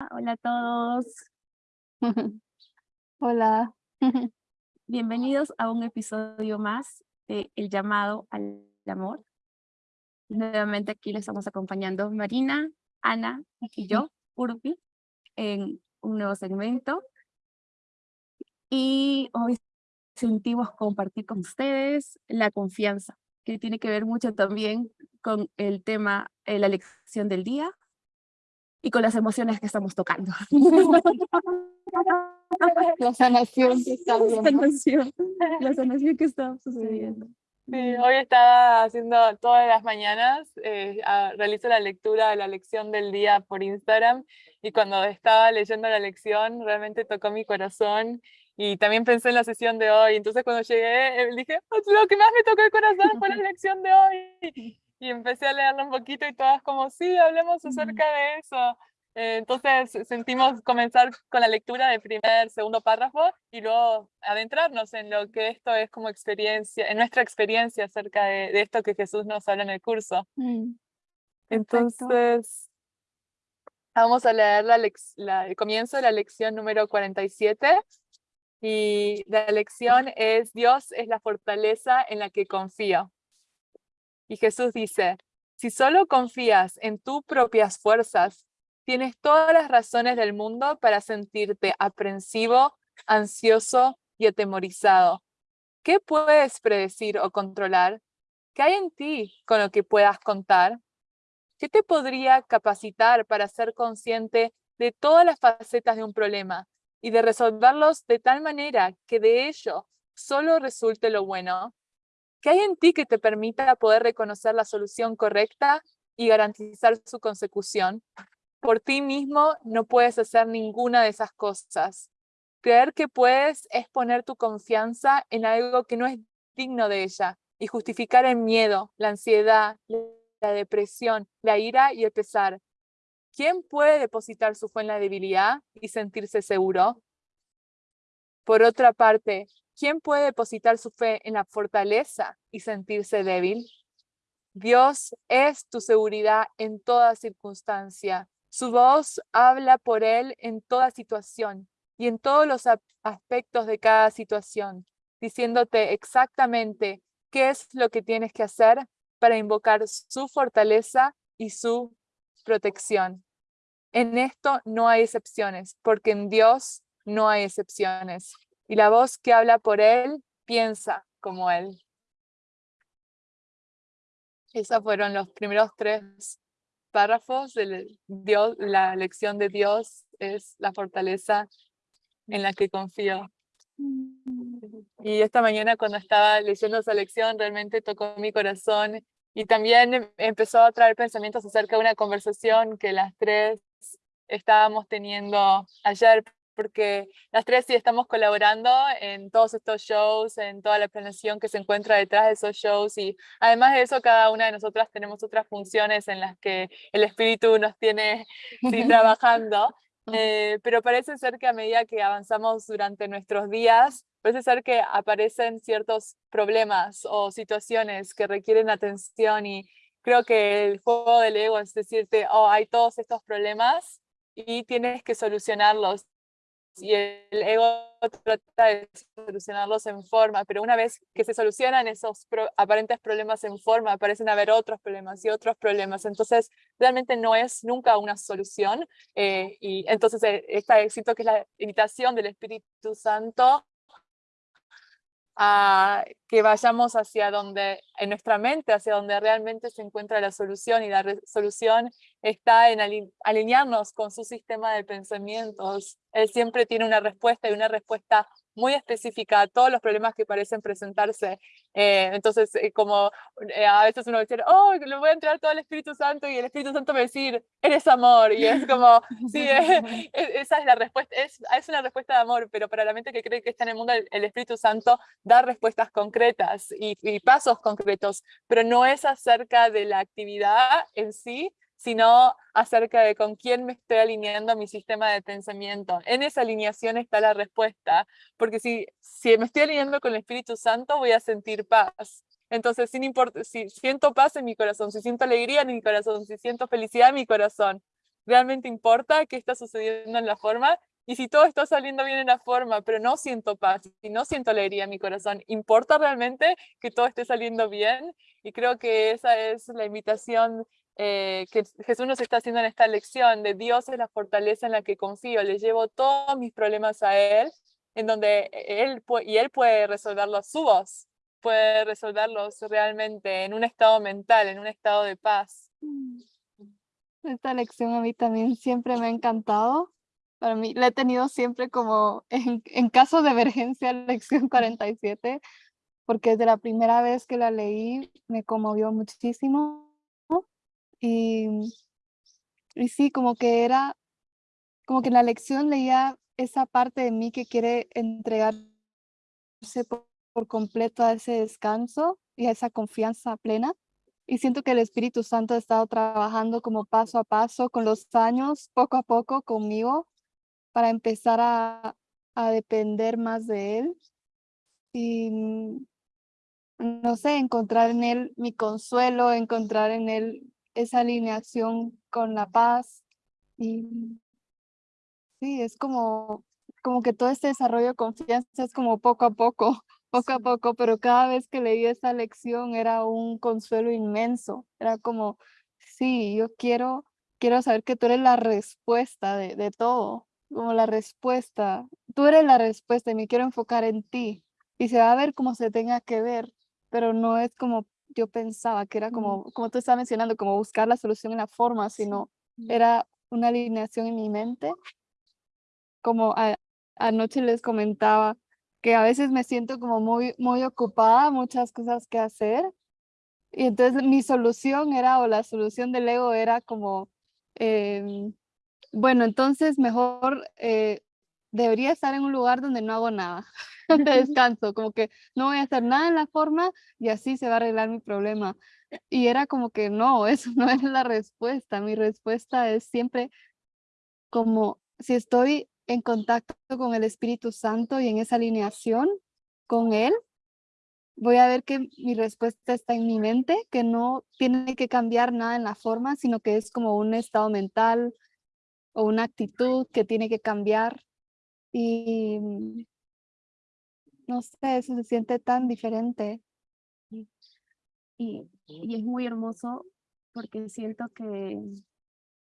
Hola a todos. Hola. Bienvenidos a un episodio más de El llamado al amor. Nuevamente aquí les estamos acompañando Marina, Ana y yo, Urbi, en un nuevo segmento. Y hoy sentimos compartir con ustedes la confianza, que tiene que ver mucho también con el tema, eh, la lección del día, y con las emociones que estamos tocando. La sanación que está La sanación, la sanación que está sucediendo. Sí, hoy estaba haciendo todas las mañanas, eh, a- realizo la lectura de la lección del día por Instagram y cuando estaba leyendo la lección realmente tocó mi corazón y también pensé en la sesión de hoy. Entonces cuando llegué eh, dije, "Oh, lo que más me tocó el corazón fue la lección de hoy. Y empecé a leerla un poquito y todas como, sí, hablemos acerca de eso. Eh, Entonces sentimos comenzar con la lectura del primer, segundo párrafo y luego adentrarnos en lo que esto es como experiencia, en nuestra experiencia acerca de, de esto que Jesús nos habla en el curso. Mm, Entonces, vamos a leer la la- el comienzo de la lección número 47 y la lección es Dios es la fortaleza en la que confío. Y Jesús dice, si solo confías en tus propias fuerzas, tienes todas las razones del mundo para sentirte aprensivo, ansioso y atemorizado. ¿Qué puedes predecir o controlar? ¿Qué hay en ti con lo que puedas contar? ¿Qué te podría capacitar para ser consciente de todas las facetas de un problema y de resolverlos de tal manera que de ello solo resulte lo bueno? ¿Qué hay en ti que te permita poder reconocer la solución correcta y garantizar su consecución? Por ti mismo no puedes hacer ninguna de esas cosas. Creer que puedes es poner tu confianza en algo que no es digno de ella y justificar el miedo, la ansiedad, la depresión, la ira y el pesar. ¿Quién puede depositar su fe en la debilidad y sentirse seguro? Por otra parte, ¿quién puede depositar su fe en la fortaleza y sentirse débil? Dios es tu seguridad en toda circunstancia. Su voz habla por él en toda situación y en todos los aspectos de cada situación, diciéndote exactamente qué es lo que tienes que hacer para invocar su fortaleza y su protección. En esto no hay excepciones, porque en Dios no hay excepciones. Y la voz que habla por Él piensa como Él. Esos fueron los primeros tres párrafos de Dios, la lección de Dios es la fortaleza en la que confío. Y esta mañana cuando estaba leyendo esa lección realmente tocó mi corazón y también em- empezó a traer pensamientos acerca de una conversación que las tres estábamos teniendo ayer, porque las tres sí estamos colaborando en todos estos shows, en toda la planeación que se encuentra detrás de esos shows y además de eso cada una de nosotras tenemos otras funciones en las que el espíritu nos tiene sí, trabajando. Eh, pero parece ser que a medida que avanzamos durante nuestros días, parece ser que aparecen ciertos problemas o situaciones que requieren atención y creo que el juego del ego es decirte, oh, hay todos estos problemas y tienes que solucionarlos. Y el ego trata de solucionarlos en forma, pero una vez que se solucionan esos pro- aparentes problemas en forma, aparecen a haber otros problemas y otros problemas. Entonces, realmente no es nunca una solución. eh, y entonces, eh, esta siento que es la invitación del Espíritu Santo a que vayamos hacia donde, en nuestra mente, hacia donde realmente se encuentra la solución y la solución está en ali- alinearnos con su sistema de pensamientos. Él siempre tiene una respuesta y una respuesta muy específica a todos los problemas que parecen presentarse. Eh, entonces, eh, como eh, a veces uno dice, oh, le voy a entrar todo el Espíritu Santo y el Espíritu Santo me decir, eres amor. Y es como, sí, e- esa es la respuesta, es, es una respuesta de amor, pero para la mente que cree que está en el mundo, el, el Espíritu Santo da respuestas concretas y, y pasos concretos, pero no es acerca de la actividad en sí, sino acerca de con quién me estoy alineando mi sistema de pensamiento. En esa alineación está la respuesta, porque si, si me estoy alineando con el Espíritu Santo, voy a sentir paz. Entonces, sin import- si siento paz en mi corazón, si siento alegría en mi corazón, si siento felicidad en mi corazón, ¿realmente importa qué está sucediendo en la forma? Y si todo está saliendo bien en la forma, pero no siento paz y no siento alegría en mi corazón, ¿importa realmente que todo esté saliendo bien? Y creo que esa es la invitación eh, que Jesús nos está haciendo en esta lección, de Dios es la fortaleza en la que confío, le llevo todos mis problemas a Él, en donde Él, y Él puede resolverlos, su voz puede resolverlos realmente en un estado mental, en un estado de paz. Mm. Esta lección a mí también siempre me ha encantado. Para mí la he tenido siempre como en, en caso de emergencia, lección 47, porque desde la primera vez que la leí me conmovió muchísimo. Y, y sí, como que era, como que en la lección leía esa parte de mí que quiere entregarse por, por completo a ese descanso y a esa confianza plena. Y siento que el Espíritu Santo ha estado trabajando como paso a paso con los años, poco a poco conmigo, para empezar a, a depender más de Él. Y mm, no sé, encontrar en Él mi consuelo, encontrar en Él esa alineación con la paz. Y sí, es como, como que todo este desarrollo de confianza es como poco a poco poco a poco, pero cada vez que leí esa lección era un consuelo inmenso. Era como, sí, yo quiero, quiero saber que tú eres la respuesta de, de todo, como la respuesta. Tú eres la respuesta y me quiero enfocar en ti. Y se va a ver como se tenga que ver, pero no es como yo pensaba, que era como, como tú estabas mencionando, como buscar la solución en la forma, sino era una alineación en mi mente. Como anoche les comentaba, que a veces me siento como muy, muy ocupada, muchas cosas que hacer. Y entonces mi solución era, o la solución del ego era como, em, bueno, entonces mejor eh, debería estar en un lugar donde no hago nada, donde descanso, como que no voy a hacer nada en la forma y así se va a arreglar mi problema. Y era como que no, eso no es la respuesta. Mi respuesta es siempre como si estoy en contacto con el Espíritu Santo y en esa alineación con Él, voy a ver que mi respuesta está en mi mente, que no tiene que cambiar nada en la forma, sino que es como un estado mental o una actitud que tiene que cambiar. Y no sé, eso se siente tan diferente. Y, y es muy hermoso porque siento que,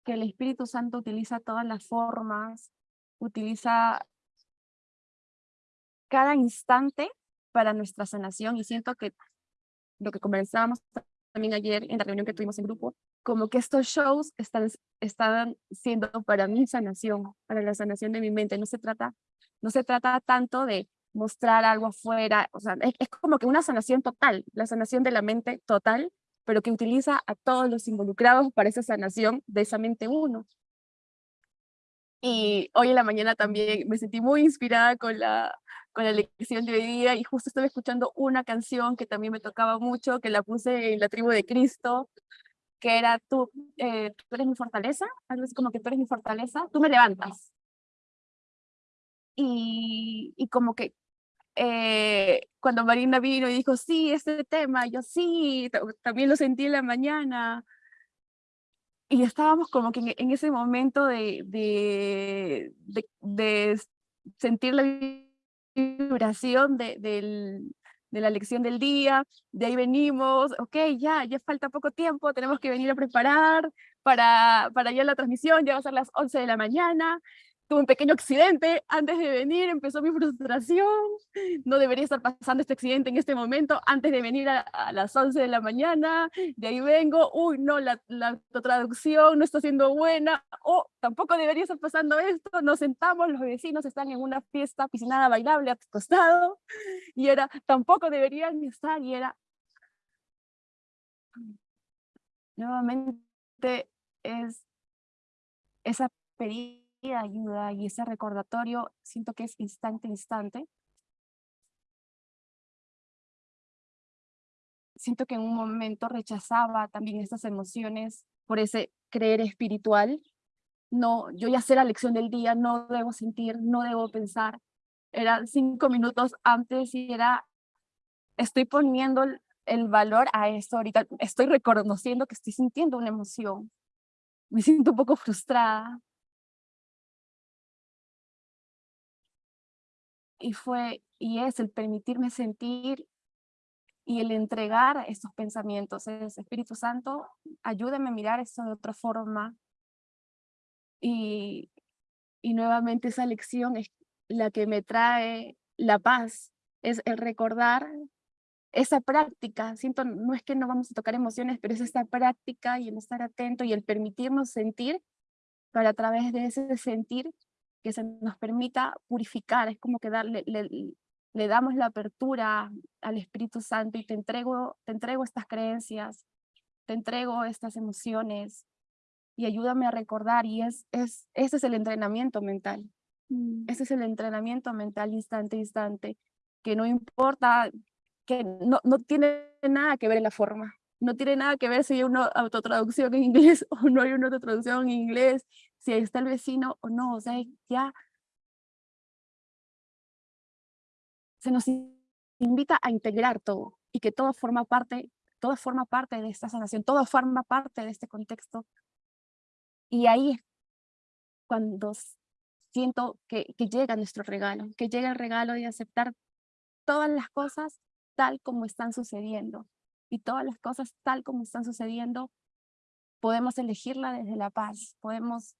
que el Espíritu Santo utiliza todas las formas utiliza cada instante para nuestra sanación y siento que lo que conversábamos también ayer en la reunión que tuvimos en grupo, como que estos shows están, están siendo para mi sanación, para la sanación de mi mente. No se trata, no se trata tanto de mostrar algo afuera, o sea, es, es como que una sanación total, la sanación de la mente total, pero que utiliza a todos los involucrados para esa sanación de esa mente uno. Y hoy en la mañana también me sentí muy inspirada con la, con la lección de hoy día y justo estaba escuchando una canción que también me tocaba mucho, que la puse en la tribu de Cristo, que era tú, eh, tú eres mi fortaleza, algo así como que tú eres mi fortaleza, tú me levantas. Y, y como que eh, cuando Marina vino y dijo, sí, este tema, yo sí, también lo sentí en la mañana, y estábamos como que en, ese momento de, de, de, sentir la vibración de, de la lección del día, de ahí venimos, ok, ya, ya falta poco tiempo, tenemos que venir a preparar para, para ya la transmisión, ya va a ser las 11 de la mañana, tuve un pequeño accidente antes de venir, empezó mi frustración, no debería estar pasando este accidente en este momento, antes de venir a, las 11 de la mañana, de ahí vengo, uy, no, la, la traducción no está siendo buena, o tampoco debería estar pasando esto, nos sentamos, los vecinos están en una fiesta piscinada bailable a costado, y era, tampoco deberían estar, y era, nuevamente es esa pedida ayuda y ese recordatorio siento que es instante, instante. Siento que en un momento rechazaba también estas emociones por ese creer espiritual. No, yo ya sé la lección del día, no debo sentir, no debo pensar. Eran cinco minutos antes y era, estoy poniendo el valor a esto ahorita, estoy reconociendo que estoy sintiendo una emoción me siento un poco frustrada. Y fue, y es el permitirme sentir y el entregar estos pensamientos. Es, Espíritu Santo, ayúdame a mirar esto de otra forma. Y, y nuevamente esa lección es la que me trae la paz, es el recordar esa práctica, siento, no es que no vamos a tocar emociones, pero es esta práctica y el estar atento y el permitirnos sentir para a través de ese sentir que se nos permita purificar, es como que darle, le, damos la apertura al Espíritu Santo y te entrego, te entrego estas creencias, te entrego estas emociones y ayúdame a recordar y es, es, ese es el entrenamiento mental. Mm. Ese es el entrenamiento mental instante a instante, que no importa que no, no tiene nada que ver en la forma. No tiene nada que ver si hay una autotraducción en inglés o no hay una autotraducción en inglés, si está el vecino o no. O sea, ya se nos invita a integrar todo y que todo forma parte, todo forma parte de esta sanación, todo forma parte de este contexto. Y ahí es cuando siento que, que llega nuestro regalo, que llega el regalo de aceptar todas las cosas tal como están sucediendo. Y todas las cosas tal como están sucediendo, podemos elegirla desde la paz. Podemos,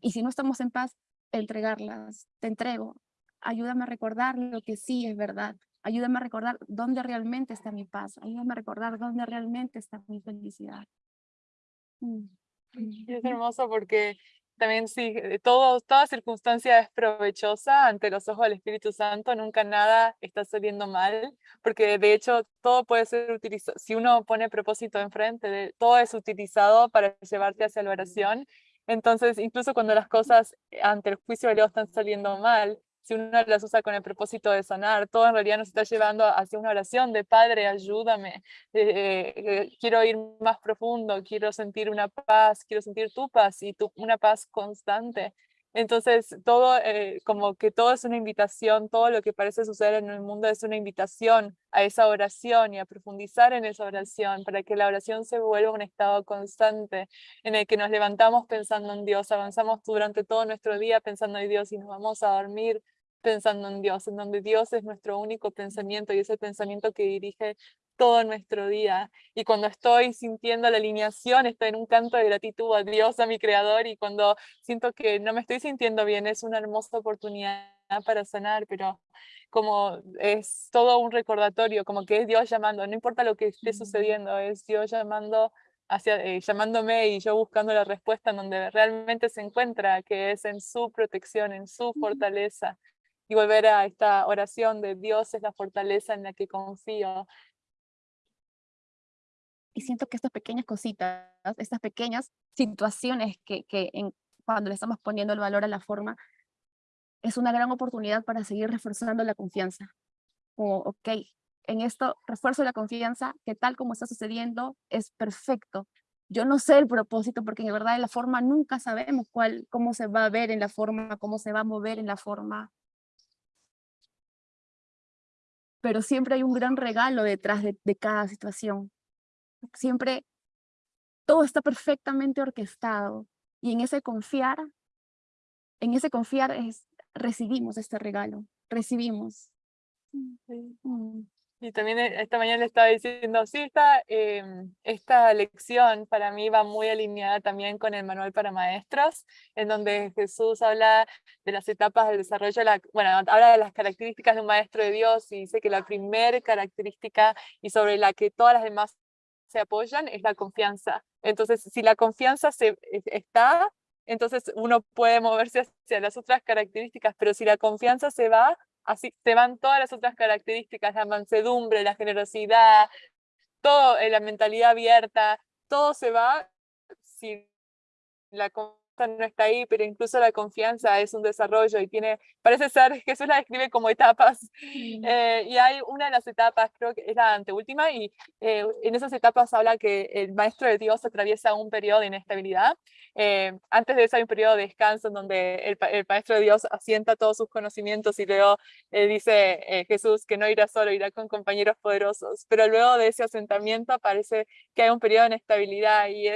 y si no estamos en paz, entregarlas. Te entrego. Ayúdame a recordar lo que sí es verdad. Ayúdame a recordar dónde realmente está mi paz. Ayúdame a recordar dónde realmente está mi felicidad. Mm. Es hermoso porque también sí, todo, toda circunstancia es provechosa ante los ojos del Espíritu Santo, nunca nada está saliendo mal, porque de hecho todo puede ser utilizado, si uno pone propósito enfrente, todo es utilizado para llevarte hacia la oración, entonces incluso cuando las cosas ante el juicio de Dios están saliendo mal, si uno las usa con el propósito de sanar, todo en realidad nos está llevando hacia una oración de Padre, ayúdame, eh, eh, quiero ir más profundo, quiero sentir una paz, quiero sentir tu paz y tu, una paz constante. Entonces, todo, eh, como que todo es una invitación, todo lo que parece suceder en el mundo es una invitación a esa oración y a profundizar en esa oración para que la oración se vuelva un estado constante en el que nos levantamos pensando en Dios, avanzamos durante todo nuestro día pensando en Dios y nos vamos a dormir pensando en Dios, en donde Dios es nuestro único pensamiento y es el pensamiento que dirige todo nuestro día. Y cuando estoy sintiendo la alineación, estoy en un canto de gratitud a Dios, a mi Creador, y cuando siento que no me estoy sintiendo bien, es una hermosa oportunidad para sanar, pero como es todo un recordatorio, como que es Dios llamando, no importa lo que esté sucediendo, es Dios llamando hacia, eh, llamándome y yo buscando la respuesta en donde realmente se encuentra, que es en su protección, en su fortaleza, y volver a esta oración de Dios es la fortaleza en la que confío. Y siento que estas pequeñas cositas, estas pequeñas situaciones que, en, cuando le estamos poniendo el valor a la forma, es una gran oportunidad para seguir reforzando la confianza. Como, ok, en esto refuerzo la confianza, que tal como está sucediendo es perfecto. Yo no sé el propósito, porque en verdad en la forma nunca sabemos cuál, cómo se va a ver en la forma, cómo se va a mover en la forma. pero siempre hay un gran regalo detrás de, cada situación. Siempre todo está perfectamente orquestado y en ese confiar, en ese confiar es, recibimos este regalo, recibimos. Mm. Y también eh, esta mañana le estaba diciendo, sí, esta, em, esta lección para mí va muy alineada también con el manual para maestros, en donde Jesús habla de las etapas del desarrollo, de la, bueno, habla de las características de un maestro de Dios y dice que la primera característica y sobre la que todas las demás se apoyan es la confianza. Entonces, si la confianza se, está, entonces uno puede moverse hacia las otras características, pero si la confianza se va, así te van todas las otras características, la mansedumbre, la generosidad, todo, eh, la mentalidad abierta, todo se va si la no está ahí, pero incluso la confianza es un desarrollo y tiene, parece ser, Jesús la describe como etapas, eh, y hay una de las etapas, creo que es la anteúltima, y eh, en esas etapas habla que el maestro de Dios atraviesa un periodo de inestabilidad, eh, antes de eso hay un periodo de descanso en donde el, el, maestro de Dios asienta todos sus conocimientos y luego dice Jesús que no irá solo, irá con compañeros poderosos, pero luego de ese asentamiento parece que hay un periodo de inestabilidad y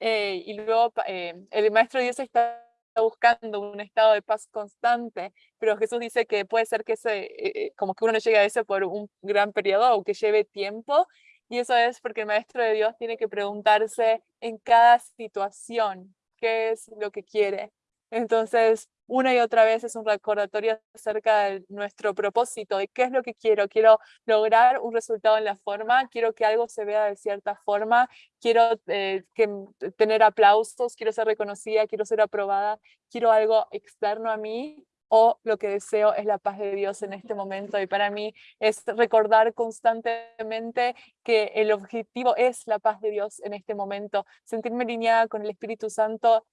eh, y luego eh, el maestro Dios está buscando un estado de paz constante, pero Jesús dice que puede ser que ese, eh, como que uno no llegue a ese por un gran periodo o que lleve tiempo, y eso es porque el maestro de Dios tiene que preguntarse en cada situación qué es lo que quiere. Entonces, una y otra vez es un recordatorio acerca de nuestro propósito, de qué es lo que quiero. Quiero lograr un resultado en la forma, quiero que algo se vea de cierta forma, quiero eh, que, m- tener aplausos, quiero ser reconocida, quiero ser aprobada, quiero algo externo a mí o lo que deseo es la paz de Dios en este momento. Y para mí es recordar constantemente que el objetivo es la paz de Dios en este momento, sentirme alineada con el Espíritu Santo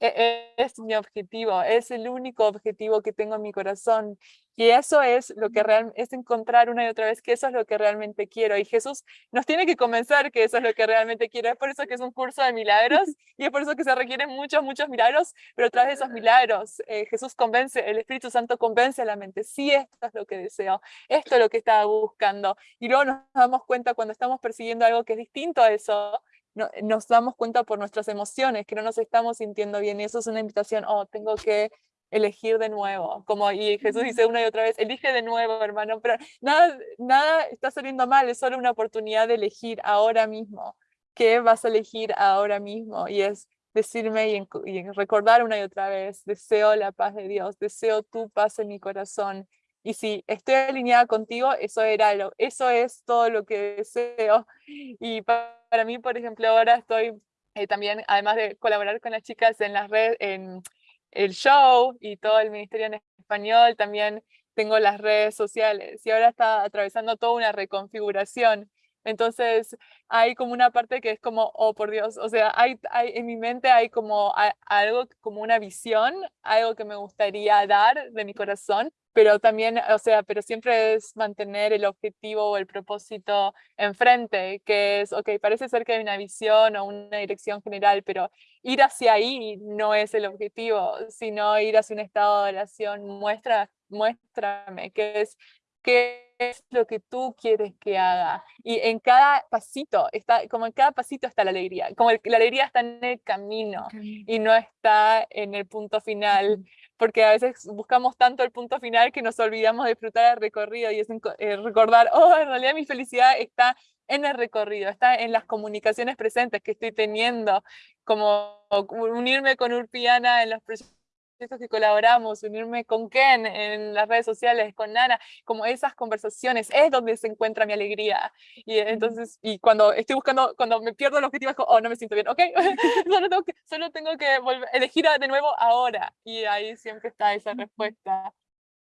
es mi objetivo, es el único objetivo que tengo en mi corazón. Y eso es lo que real, es encontrar una y otra vez que eso es lo que realmente quiero. Y Jesús nos tiene que convencer que eso es lo que realmente quiero. Es por eso que es un curso de milagros y es por eso que se requieren muchos, muchos milagros, pero a través de esos milagros eh, Jesús convence, el Espíritu Santo convence a la mente, sí, esto es lo que deseo, esto es lo que estaba buscando. Y luego nos damos cuenta cuando estamos persiguiendo algo que es distinto a eso, no- nos damos cuenta por nuestras emociones que no nos estamos sintiendo bien y eso es una invitación, oh, tengo que elegir de nuevo, como y Jesús dice una y otra vez, elige de nuevo, hermano, pero nada, nada está saliendo mal, es solo una oportunidad de elegir ahora mismo, ¿qué vas a elegir ahora mismo? Y es decirme y, y recordar una y otra vez, deseo la paz de Dios, deseo tu paz en mi corazón. Y si estoy alineada contigo, eso era lo, eso es todo lo que deseo. Y pa- para mí, por ejemplo, ahora estoy eh, también, además de colaborar con las chicas en las redes, en el show y todo el ministerio en español, también tengo las redes sociales y ahora está atravesando toda una reconfiguración. Entonces hay como una parte que es como, oh por Dios, o sea, hay, hay en mi mente hay como a- algo, como una visión, algo que me gustaría dar de mi corazón, pero también, o sea, pero siempre es mantener el objetivo o el propósito enfrente, que es, ok, parece ser que hay una visión o una dirección general, pero ir hacia ahí no es el objetivo, sino ir hacia un estado de oración, muestra, muéstrame qué es, qué es lo que tú quieres que haga. Y en cada pasito, está, como en cada pasito está la alegría, como el- la alegría está en el camino y no está en el punto final, porque a veces buscamos tanto el punto final que nos olvidamos de disfrutar el recorrido y es eh, recordar, oh, en realidad mi felicidad está en el recorrido, está en las comunicaciones presentes que estoy teniendo, como unirme con Urpiana en los proyectos que colaboramos, unirme con Ken en las redes sociales, con Nana, como esas conversaciones, es donde se encuentra mi alegría. Y entonces, y cuando estoy buscando, cuando me pierdo el objetivo, es como, oh, no me siento bien, ok, solo tengo que, solo tengo que volver, elegir de nuevo ahora. Y ahí siempre está esa respuesta.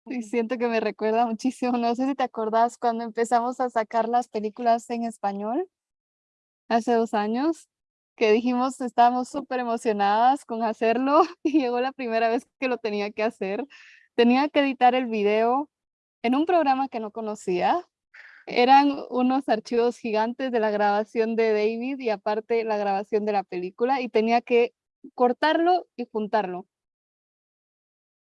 Y siento que me recuerda muchísimo, no sé si te acordás cuando empezamos a sacar las películas en español hace dos años, que dijimos estábamos súper emocionadas con hacerlo y llegó la primera vez que lo tenía que hacer. Tenía que editar el video en un programa que no conocía. Eran unos archivos gigantes de la grabación de David y aparte la grabación de la película y tenía que cortarlo y juntarlo.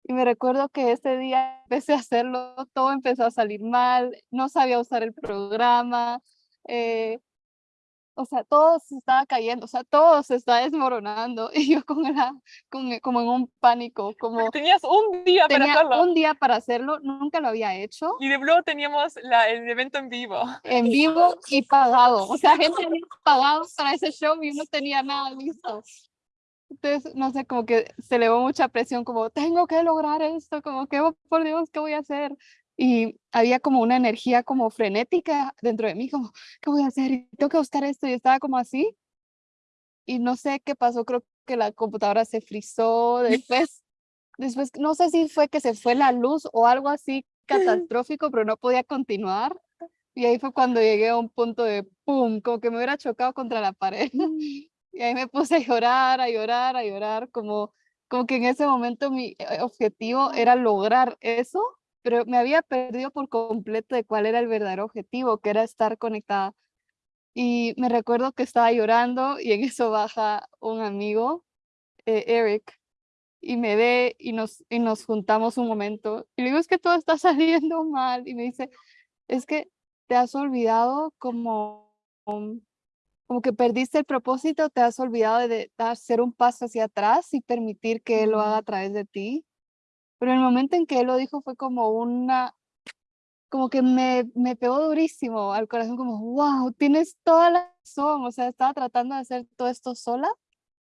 Y me recuerdo que ese día empecé a hacerlo, todo empezó a salir mal, no sabía usar el programa, eh, o sea, todo se estaba cayendo, o sea, todo se estaba desmoronando y yo con la, con, e- como en un pánico, como Tenías un día para tenía hacerlo. un día para hacerlo, nunca lo había hecho, Y de luego teníamos la, el evento en vivo. en vivo y pagado, o sea, gente había pagado para ese show y no tenía nada listo. Entonces, no sé, como que se elevó mucha presión, como tengo que lograr esto, como que, oh, por Dios, ¿qué voy a hacer? Y había como una energía como frenética dentro de mí, como, ¿qué voy a hacer? Tengo que buscar esto, y estaba como así. Y no sé qué pasó, creo que la computadora se frizó, después, después, no sé si fue que se fue la luz o algo así catastrófico, pero no podía continuar. Y ahí fue cuando llegué a un punto de pum, como que me hubiera chocado contra la pared. Y ahí me puse a llorar, a llorar, a llorar, como, como que en ese momento mi eh, objetivo era lograr eso, pero me había perdido por completo de cuál era el verdadero objetivo, que era estar conectada. Y me recuerdo que estaba llorando y en eso baja un amigo, eh, Eric, y me ve y nos, y nos juntamos un momento. Y le digo, es que todo está saliendo mal. Y me dice, es que te has olvidado como como que perdiste el propósito, te has olvidado de, hacer un paso hacia atrás y permitir que Él lo haga a través de ti. Pero el momento en que Él lo dijo fue como una, como que me, me pegó durísimo al corazón, como, wow, tienes toda la razón, o sea, estaba tratando de hacer todo esto sola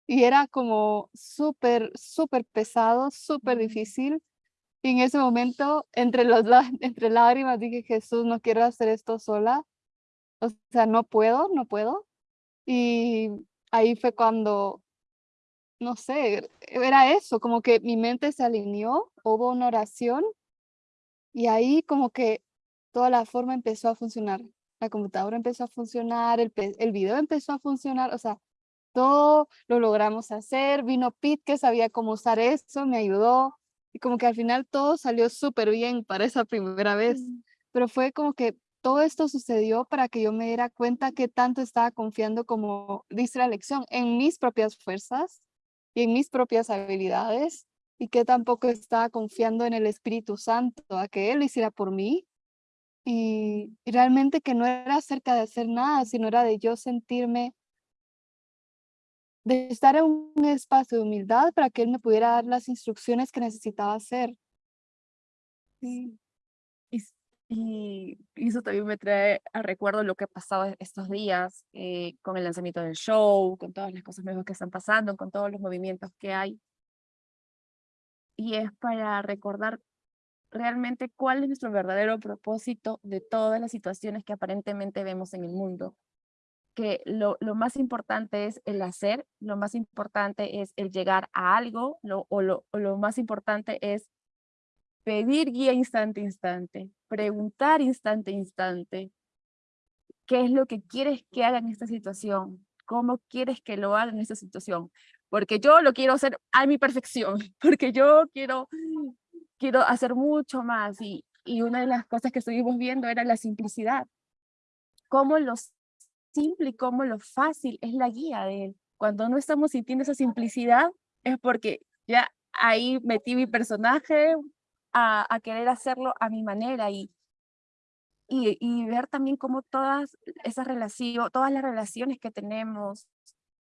y era como súper, súper pesado, súper difícil. Y en ese momento, entre, los, entre lágrimas, dije, Jesús, no quiero hacer esto sola. O sea, no puedo, no puedo. Y ahí fue cuando, no sé, era eso, como que mi mente se alineó, hubo una oración y ahí como que toda la forma empezó a funcionar. La computadora empezó a funcionar, el, el video empezó a funcionar, o sea, todo lo logramos hacer. Vino Pete que sabía cómo usar eso, me ayudó. Y como que al final todo salió súper bien para esa primera vez. Mm. Pero fue como que todo esto sucedió para que yo me diera cuenta que tanto estaba confiando, como dice la lección, en mis propias fuerzas y en mis propias habilidades y que tampoco estaba confiando en el Espíritu Santo, a que Él lo hiciera por mí. Y, realmente que no era acerca de hacer nada, sino era de yo sentirme de estar en un espacio de humildad para que él me pudiera dar las instrucciones que necesitaba hacer. Sí. Y, eso también me trae a recuerdo lo que ha pasado e-, estos días eh, con el lanzamiento del show, con todas las cosas nuevas que están pasando, con todos los movimientos que hay. Y es para recordar realmente cuál es nuestro verdadero propósito de todas las situaciones que aparentemente vemos en el mundo que lo, más importante es el hacer, lo más importante es el llegar a algo, o, lo, lo más importante es pedir guía instante instante, preguntar instante instante, qué es lo que quieres que haga en esta situación, cómo quieres que lo haga en esta situación, porque yo lo quiero hacer a mi perfección, porque yo quiero, quiero hacer mucho más y, y una de las cosas que estuvimos viendo era la simplicidad, cómo los simple y cómo lo fácil es la guía de él. Cuando no estamos sintiendo esa simplicidad es porque ya ahí metí mi personaje a, a querer hacerlo a mi manera y, y, y, ver también cómo todas esas relaciones, todas las relaciones que tenemos,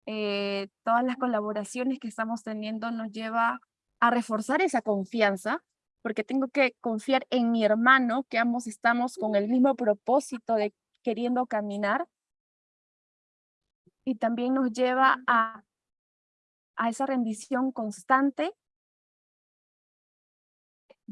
eh, todas las colaboraciones que estamos teniendo nos lleva a reforzar esa confianza, porque tengo que confiar en mi hermano, que ambos estamos con el mismo propósito de queriendo caminar. Y también nos lleva a, a esa rendición constante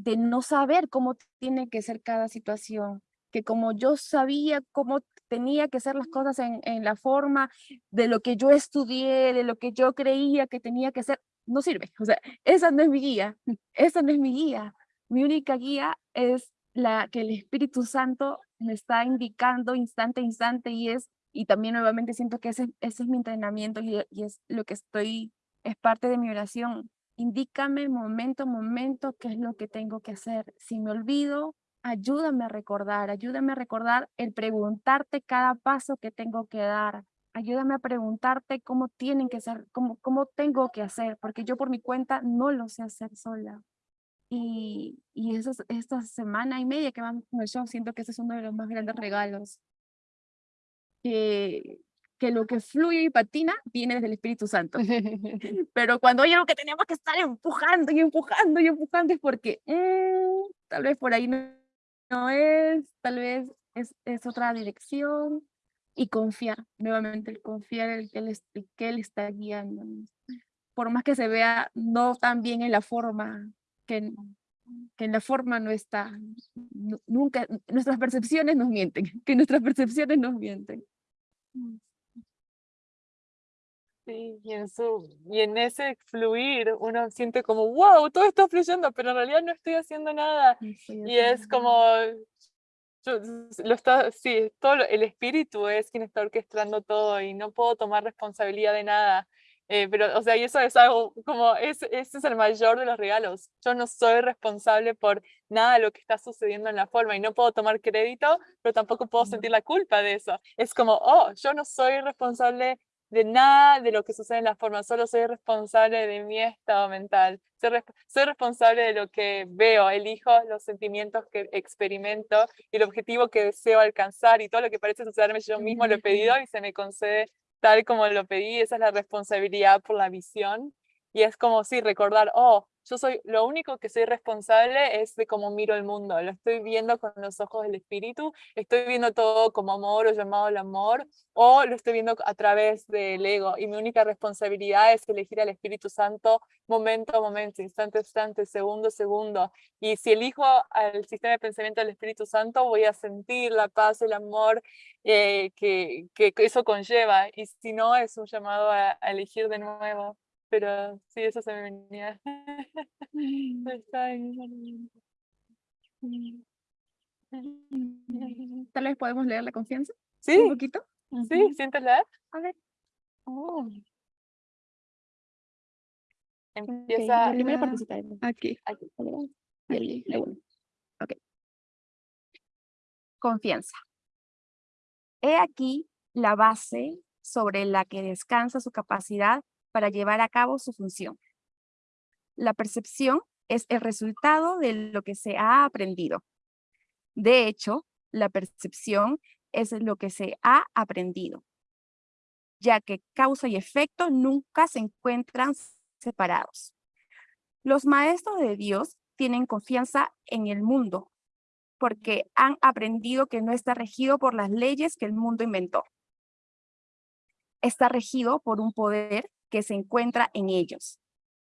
de no saber cómo tiene que ser cada situación, que como yo sabía cómo tenía que ser las cosas en, en, la forma de lo que yo estudié, de lo que yo creía que tenía que ser, no sirve. O sea, esa no es mi guía, esa no es mi guía. Mi única guía es la que el Espíritu Santo me está indicando instante a instante y es y también nuevamente siento que ese, ese es mi entrenamiento y, y, es lo que estoy, es parte de mi oración. Indícame momento a momento qué es lo que tengo que hacer. Si me olvido, ayúdame a recordar, ayúdame a recordar el preguntarte cada paso que tengo que dar. Ayúdame a preguntarte cómo tienen que ser, cómo, cómo tengo que hacer, porque yo por mi cuenta no lo sé hacer sola. Y, y eso, esta semana y media que vamos con el siento que ese es uno de los más grandes regalos que, que lo que fluye y patina viene desde el Espíritu Santo. Pero cuando hay algo que tenemos que estar empujando y empujando y empujando es porque mm, tal vez por ahí no, es, tal vez es, es, otra dirección y confiar, nuevamente el confiar en que él, que él está guiando. Por más que se vea no tan bien en la forma, que, que en la forma no está, nunca, nuestras percepciones nos mienten, que nuestras percepciones nos mienten. Sí, y en, su, y en ese fluir uno siente como, wow, todo está fluyendo, pero en realidad no estoy haciendo nada. y es como, lo está, sí, todo el espíritu es quien está orquestando todo y no puedo tomar responsabilidad de nada. Eh, pero, o sea, y eso es algo como, es, ese es el mayor de los regalos. Yo no soy responsable por nada de lo que está sucediendo en la forma y no puedo tomar crédito, pero tampoco puedo sentir la culpa de eso. Es como, oh, yo no soy responsable de nada de lo que sucede en la forma, solo soy responsable de mi estado mental. Soy, soy, responsable de lo que veo, elijo los sentimientos que experimento y el objetivo que deseo alcanzar y todo lo que parece sucederme yo mismo lo he pedido y se me concede tal como lo pedí. Esa es la responsabilidad por la visión. Y es como, sí, recordar, oh, yo soy, lo único que soy responsable es de cómo miro el mundo, lo estoy viendo con los ojos del espíritu, estoy viendo todo como amor o llamado al amor, o lo estoy viendo a través del ego, y mi única responsabilidad es elegir al Espíritu Santo momento a momento, instante a instante, segundo a segundo, y si elijo al sistema de pensamiento del Espíritu Santo, voy a sentir la paz, el amor eh, que, que, eso conlleva, y si no, es un llamado a elegir de nuevo pero sí, eso se me venía. Tal vez podemos leer la confianza. Sí. Un poquito. Sí, ¿sientes leer? A ver. Oh. Empieza. la primera partecita. Aquí. Aquí. Ok. Confianza. He aquí la base sobre la que descansa su capacidad para llevar a cabo su función. La percepción es el resultado de lo que se ha aprendido. De hecho, la percepción es lo que se ha aprendido, ya que causa y efecto nunca se encuentran separados. Los maestros de Dios tienen confianza en el mundo, porque han aprendido que no está regido por las leyes que el mundo inventó. Está regido por un poder que se encuentra en ellos,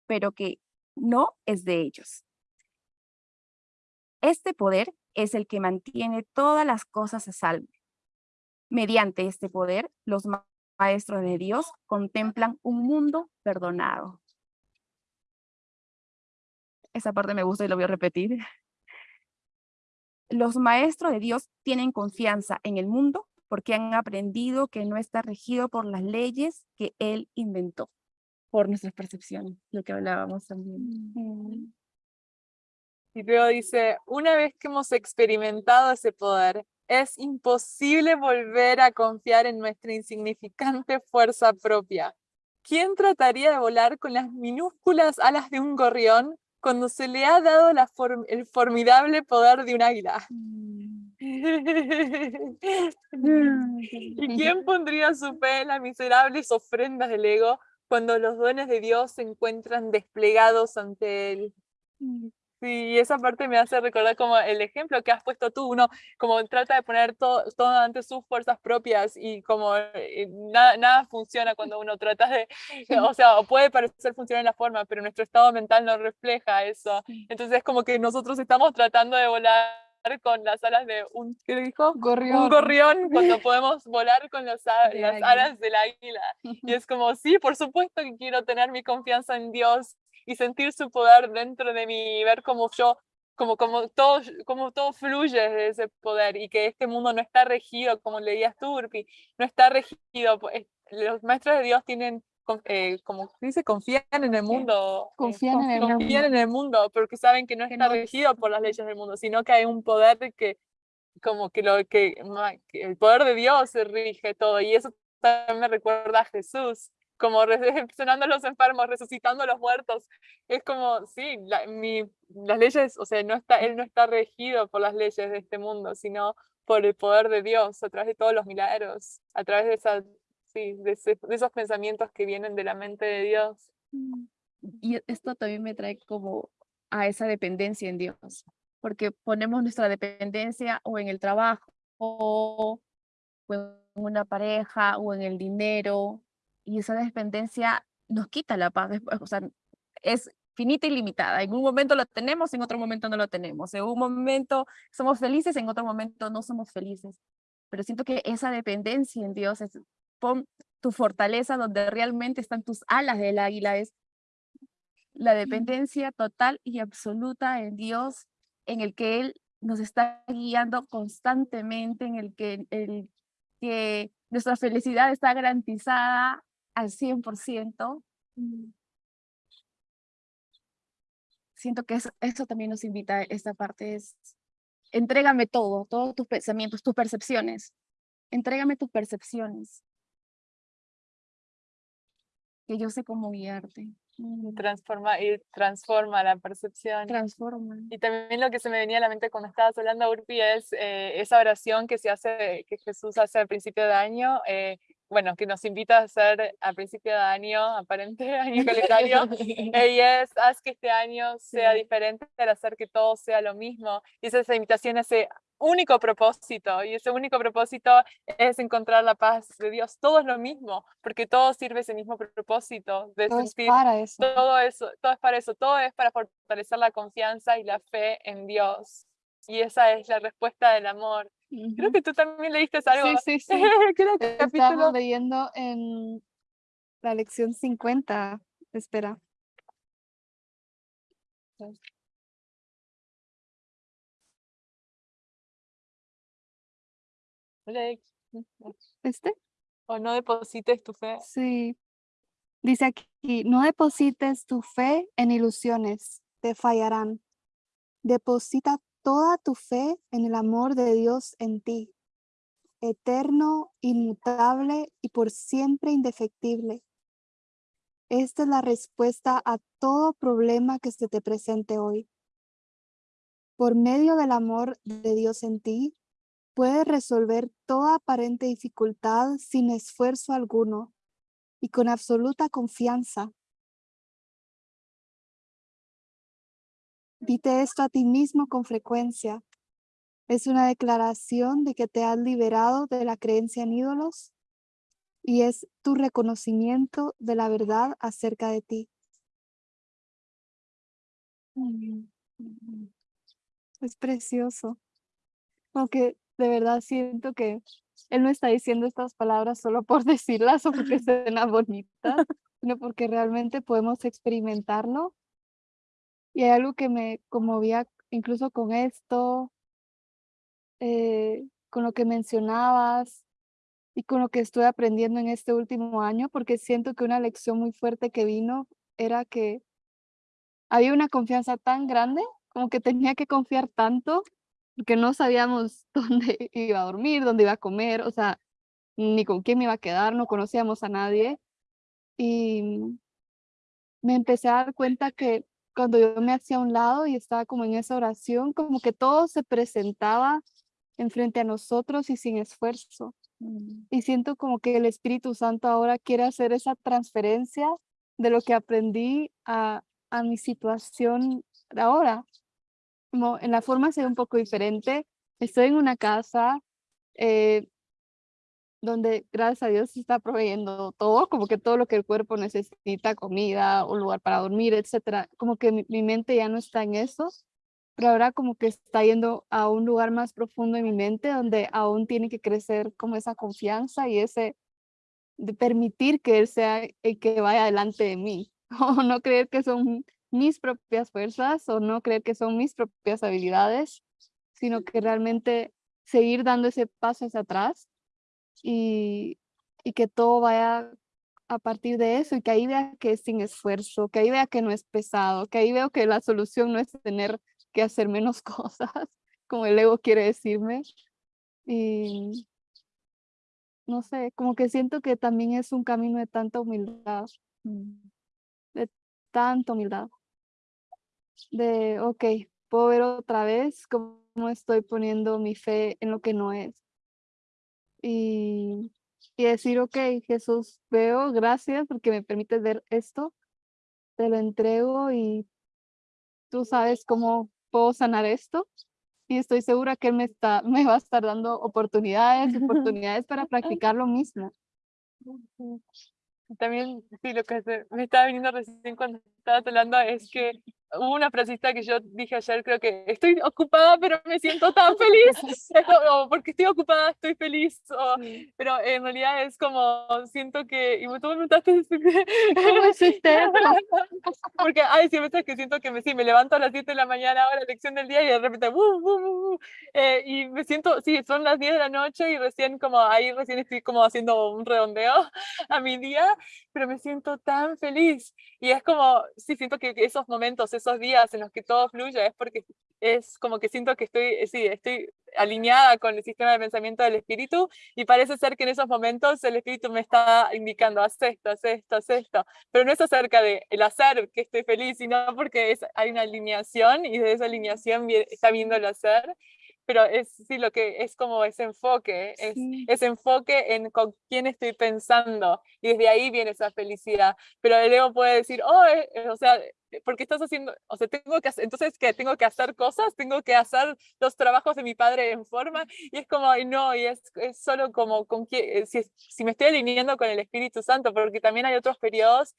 pero que no es de ellos. Este poder es el que mantiene todas las cosas a salvo. Mediante este poder, los maestros de Dios contemplan un mundo perdonado. Esa parte me gusta y lo voy a repetir. Los maestros de Dios tienen confianza en el mundo porque han aprendido que no está regido por las leyes que Él inventó por nuestras percepciones, lo que hablábamos también. Mm. Y luego dice, una vez que hemos experimentado ese poder, es imposible volver a confiar en nuestra insignificante fuerza propia. ¿Quién trataría de volar con las minúsculas alas de un gorrión cuando se le ha dado la el formidable poder de un águila? Mm. ¿Y quién pondría su fe en las miserables ofrendas del ego cuando los dones de Dios se encuentran desplegados ante Él. Sí, esa parte me hace recordar como el ejemplo que has puesto tú, uno como trata de poner todo, todo ante sus fuerzas propias y como eh, nada, nada funciona cuando uno trata de, o sea, puede parecer funcionar en la forma, pero nuestro estado mental no refleja eso. Entonces es como que nosotros estamos tratando de volar con las alas de un, ¿qué dijo? Gorrión. Un gorrión cuando podemos volar con las, las alas del águila. Y es como, sí, por supuesto que quiero tener mi confianza en Dios y sentir su poder dentro de mí y ver cómo yo, como, como, todo, como todo fluye de ese poder y que este mundo no está regido, como leías tú, Urpi, no está regido. Los maestros de Dios tienen eh, como dice, confían en el mundo. Confían, en, el confían en el mundo, porque saben que no está regido por las leyes del mundo, sino que hay un poder que, como que, lo, que, el poder de Dios rige todo. Y eso también me recuerda a Jesús, como sanando a los enfermos, resucitando a los muertos. Es como, sí, mi, las leyes, o sea, no está, él no está regido por las leyes de este mundo, sino por el poder de Dios, a través de todos los milagros, a través de esa de, esos pensamientos que vienen de la mente de Dios. Mm. Y esto también me trae como a esa dependencia en Dios, porque ponemos nuestra dependencia o en el trabajo, o en una pareja, o en el dinero, y esa dependencia nos quita la paz, o sea, es finita y limitada. En un momento lo tenemos, en otro momento no lo tenemos. En un momento somos felices, en otro momento no somos felices. Pero siento que esa dependencia en Dios es pon tu fortaleza donde realmente están tus alas del águila, es la dependencia total y absoluta en Dios, en el que Él nos está guiando constantemente, en el que, el, que nuestra felicidad está garantizada al 100%. Siento que eso, eso también nos invita, esta parte es, entrégame todo, todos tus pensamientos, tus percepciones, entrégame tus percepciones. Que yo sé cómo guiarte. Mm, Transforma, y transforma la percepción. Transforma. Y también lo que se me venía a la mente cuando estabas hablando, Urpi, es eh, esa oración que se hace, que Jesús hace al principio de año, eh, bueno, que nos invita a hacer al principio de año, aparente año calendario, y es, haz que este año sea Sí. diferente al hacer que todo sea lo mismo. Y es esa invitación ese único propósito, y ese único propósito es encontrar la paz de Dios. Todo es lo mismo, porque todo sirve ese mismo propósito de Todo es sentir para eso. todo eso, todo es para eso, todo es para fortalecer la confianza y la fe en Dios. Y esa es la respuesta del amor. Creo Ujú. que tú también leíste algo. Sí, sí, sí. Creo que capítulo. Estamos leyendo en la lección 50. Espera. ¿Este? O no deposites tu fe. Sí. Dice aquí, no deposites tu fe en ilusiones, te fallarán. Deposita toda tu fe en el amor de Dios en ti, eterno, inmutable y por siempre indefectible. Esta es la respuesta a todo problema que se te presente hoy. Por medio del amor de Dios en ti, puedes resolver toda aparente dificultad sin esfuerzo alguno y con absoluta confianza. Dite esto a ti mismo con frecuencia. Es una declaración de que te has liberado de la creencia en ídolos y es tu reconocimiento de la verdad acerca de ti. Es precioso. Como que de verdad siento que él no está diciendo estas palabras solo por decirlas o porque suena bonita, sino porque realmente podemos experimentarlo. Y hay algo que me conmovía incluso con esto, eh, con lo que mencionabas y con lo que estoy aprendiendo en este último año, porque siento que una lección muy fuerte que vino era que había una confianza tan grande, como que tenía que confiar tanto, porque no sabíamos dónde iba a dormir, dónde iba a comer, o sea, ni con quién me iba a quedar, no conocíamos a nadie. Y me empecé a dar cuenta que cuando yo me hacía a un lado y estaba como en esa oración, como que todo se presentaba enfrente a nosotros y sin esfuerzo. Mm, Y siento como que el Espíritu Santo ahora quiere hacer esa transferencia de lo que aprendí a, a mi situación ahora. Como en la forma ser un poco diferente. Estoy en una casa eh, donde gracias a Dios se está proveyendo todo, como que todo lo que el cuerpo necesita, comida, un lugar para dormir, etcétera. Como que mi, mente ya no está en eso, pero ahora como que está yendo a un lugar más profundo en mi mente donde aún tiene que crecer como esa confianza y ese de permitir que él sea el que vaya delante de mí, o no creer que son mis propias fuerzas o no creer que son mis propias habilidades, sino que realmente seguir dando ese paso hacia atrás y, y que todo vaya a partir de eso y que ahí vea que es sin esfuerzo, que ahí vea que no es pesado, que ahí veo que la solución no es tener que hacer menos cosas, como el ego quiere decirme. Y no sé, como que siento que también es un camino de tanta humildad, mm, tanta humildad. De, ok, puedo ver otra vez cómo estoy poniendo mi fe en lo que no es. Y, y decir, ok, Jesús, veo, gracias porque me permites ver esto, te lo entrego y tú sabes cómo puedo sanar esto. Y estoy segura que Él me, está, me va a estar dando oportunidades, oportunidades para practicar lo mismo. También, sí, lo que me estaba viniendo recién cuando estabas hablando es que hubo una frasita que yo dije ayer, creo que estoy ocupada, pero me siento tan feliz. O porque estoy ocupada, estoy feliz. o- pero en realidad es como, siento que, y tú me preguntaste, ¿Cómo es usted? porque hay veces que siento que me, sí, me levanto a las 7 de la mañana, ahora lección del día, y de repente, ¡bu, bu, bu, bu! Eh, y me siento, sí, son las 10 de la noche y recién como, ahí recién estoy como haciendo un redondeo a mi día, pero me siento tan feliz. Y es como, sí, siento que esos momentos, esos días en los que todo fluye, es porque es como que siento que estoy, eh, sí, estoy alineada con el sistema de pensamiento del espíritu y parece ser que en esos momentos el espíritu me está indicando, haz esto, haz esto, haz esto, pero no es acerca de el hacer que estoy feliz, sino porque es, hay una alineación y de esa alineación está viendo el hacer pero es sí lo que es como ese enfoque, es ese enfoque en con quién estoy pensando y desde ahí viene esa felicidad. Pero el ego puede decir, oh, eh, eh, o sea, eh, porque estás haciendo, o sea, tengo que hacer, entonces que tengo que hacer cosas, tengo que hacer los trabajos de mi padre en forma y es como, no, y es, es solo como con si, si me estoy alineando con el Espíritu Santo, porque también hay otros periodos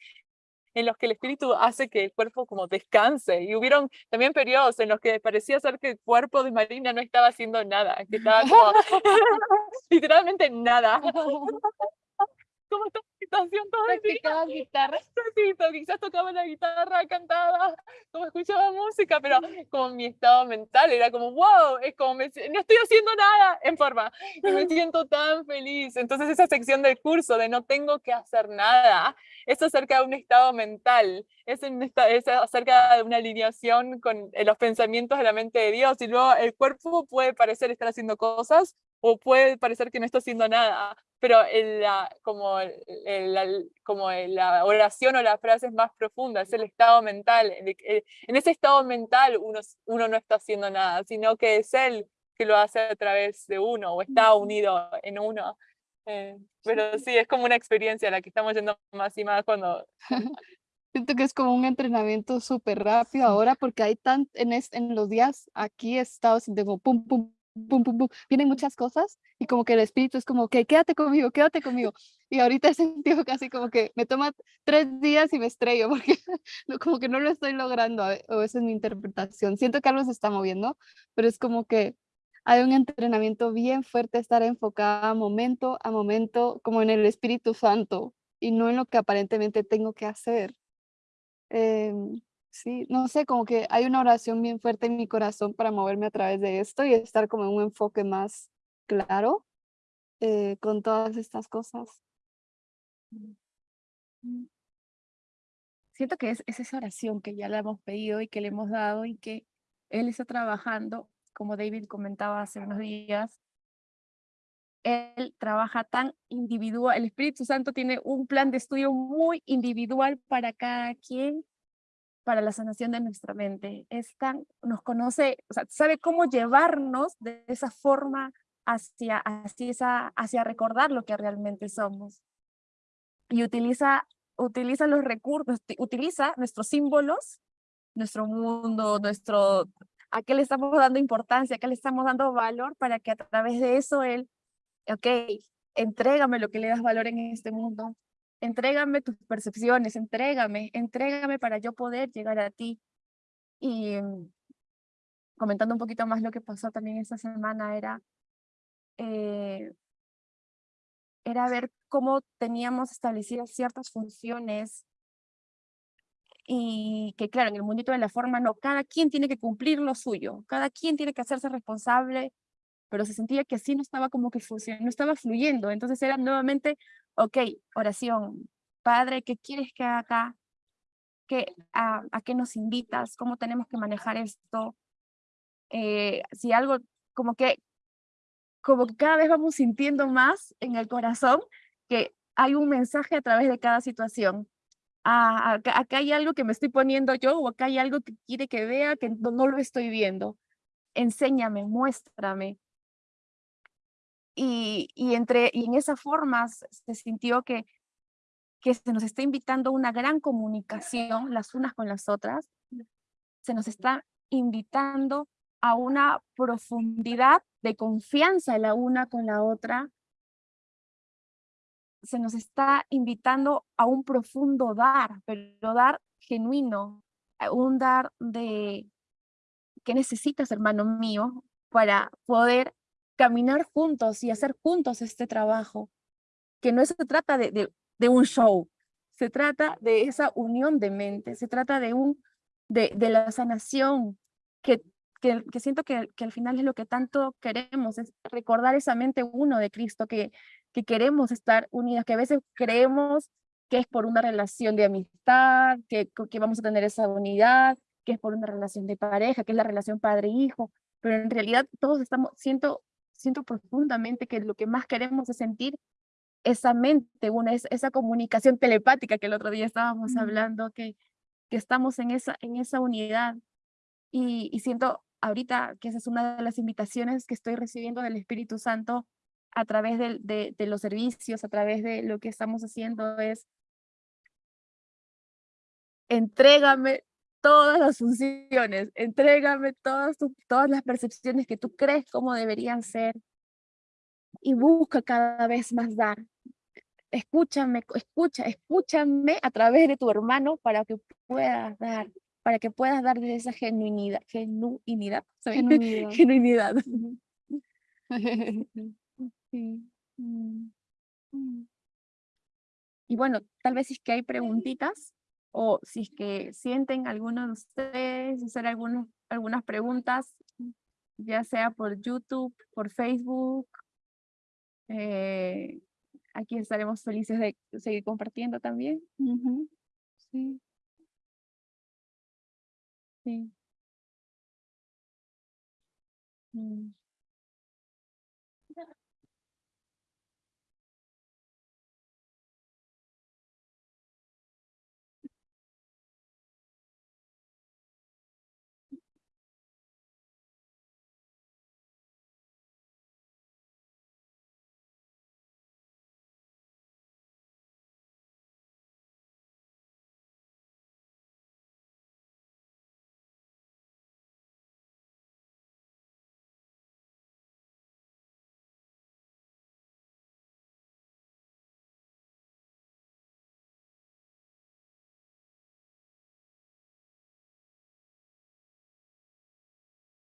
en los que el espíritu hace que el cuerpo como descanse. Y hubieron también periodos en los que parecía ser que el cuerpo de Marina no estaba haciendo nada, que estaba como literalmente nada. ¿Cómo está la situación todo el día? guitarra? Sí, quizás tocaba la guitarra, cantaba, como escuchaba música, pero como mi estado mental era como, wow, es como, me, no estoy haciendo nada en forma, y me siento tan feliz. Entonces esa sección del curso de no tengo que hacer nada, es acerca de un estado mental, es, es acerca de una alineación con eh, los pensamientos de la mente de Dios, y luego el cuerpo puede parecer estar haciendo cosas, o puede parecer que no está haciendo nada, pero la, como, como la oración o la frase es más profunda, es el estado mental. En ese estado mental uno, uno no está haciendo nada, sino que es él que lo hace a través de uno o está unido en uno. Eh, pero sí, es como una experiencia a la que estamos yendo más y más cuando... Siento que es como un entrenamiento súper rápido ahora porque hay tan, en, en los días aquí he estado como pum, pum, pum, pum, pum, vienen muchas cosas y como que el espíritu es como que quédate conmigo, quédate conmigo. Y ahorita he sentido casi como que me toma tres días y me estrello porque como que no lo estoy logrando, o esa es mi interpretación. Siento que algo se está moviendo, pero es como que hay un entrenamiento bien fuerte, estar enfocada momento a momento, como en el Espíritu Santo y no en lo que aparentemente tengo que hacer. Eh, Sí, no sé, como que hay una oración bien fuerte en mi corazón para moverme a través de esto y estar como en un enfoque más claro eh, con todas estas cosas. Mm. Siento que es, es esa oración que ya le hemos pedido y que le hemos dado y que Él está trabajando, como David comentaba hace unos días, Él trabaja tan individual, el Espíritu Santo tiene un plan de estudio muy individual para cada quien para la sanación de nuestra mente. Es tan, nos conoce, o sea, sabe cómo llevarnos de esa forma hacia, hacia, esa, hacia recordar lo que realmente somos. Y utiliza, utiliza los recursos, utiliza nuestros símbolos, nuestro mundo, nuestro, a qué le estamos dando importancia, a qué le estamos dando valor para que a través de eso él, ok, entrégame lo que le das valor en este mundo, entrégame tus percepciones, entrégame, entrégame para yo poder llegar a ti. Y mm, comentando un poquito más lo que pasó también esta semana era, eh, era ver cómo teníamos establecidas ciertas funciones y que claro, en el mundito de la forma no, cada quien tiene que cumplir lo suyo, cada quien tiene que hacerse responsable, pero se sentía que así no estaba como que funcionando, no estaba fluyendo, entonces era nuevamente ok, oración, Padre, ¿qué quieres que haga acá? ¿Qué, a, a, qué nos invitas? ¿Cómo tenemos que manejar esto? Eh, si algo, como que, como que cada vez vamos sintiendo más en el corazón que hay un mensaje a través de cada situación. Ah, acá, acá, hay algo que me estoy poniendo yo o acá hay algo que quiere que vea que no, no lo estoy viendo. Enséñame, muéstrame y, y, entre, y en esa forma se sintió que, que se nos está invitando a una gran comunicación las unas con las otras, se nos está invitando a una profundidad de confianza la una con la otra, se nos está invitando a un profundo dar, pero dar genuino, un dar de ¿qué necesitas, hermano mío, para poder caminar juntos y hacer juntos este trabajo, que no se trata de, de, un show, se trata de esa unión de mente, se trata de, un, de, de la sanación, que, que, que siento que, que, al final es lo que tanto queremos, es recordar esa mente uno de Cristo, que, que queremos estar unidas, que a veces creemos que es por una relación de amistad, que, que vamos a tener esa unidad, que es por una relación de pareja, que es la relación padre-hijo, pero en realidad todos estamos, siento, siento profundamente que lo que más queremos es sentir esa mente, una, esa comunicación telepática que el otro día estábamos hablando, que, que estamos en esa, en esa unidad. Y, y siento ahorita que esa es una de las invitaciones que estoy recibiendo del Espíritu Santo a través de, de, de, los servicios, a través de lo que estamos haciendo, es entrégame todas las funciones, entrégame todas, todas las percepciones que tú crees como deberían ser y busca cada vez más dar. Escúchame, escucha, escúchame a través de tu hermano para que puedas dar, para que puedas dar de esa genuinidad, genuinidad, Genuinidad. genuinidad. Sí. Mm, mm. Y bueno, tal vez es que hay preguntitas o si es que sienten alguno de ustedes hacer algunos, algunas preguntas, ya sea por YouTube, por Facebook. eh, aquí estaremos felices de seguir compartiendo también. Sí. Sí. Mm.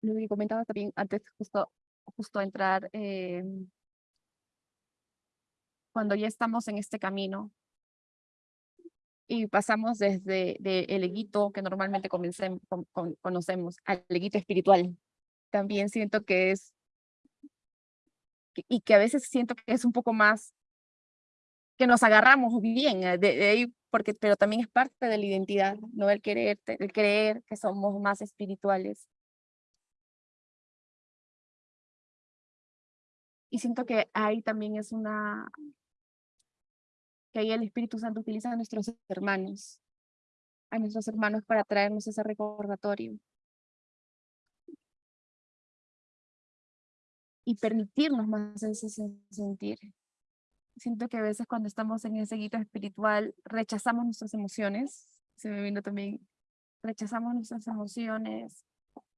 Lo que comentaba también antes, justo, justo entrar, eh, cuando ya estamos en este camino y pasamos desde de el eguito que normalmente con- con- conocemos al eguito espiritual, también siento que es, y que a veces siento que es un poco más, que nos agarramos bien eh, de, de ahí, porque, pero también es parte de la identidad, ¿no? El querer, el creer que somos más espirituales. Y siento que ahí también es una, que ahí el Espíritu Santo utiliza a nuestros hermanos, a nuestros hermanos para traernos ese recordatorio. Y permitirnos más ese sen- sentir. Siento que a veces cuando estamos en ese guito espiritual rechazamos nuestras emociones, se me vino también, rechazamos nuestras emociones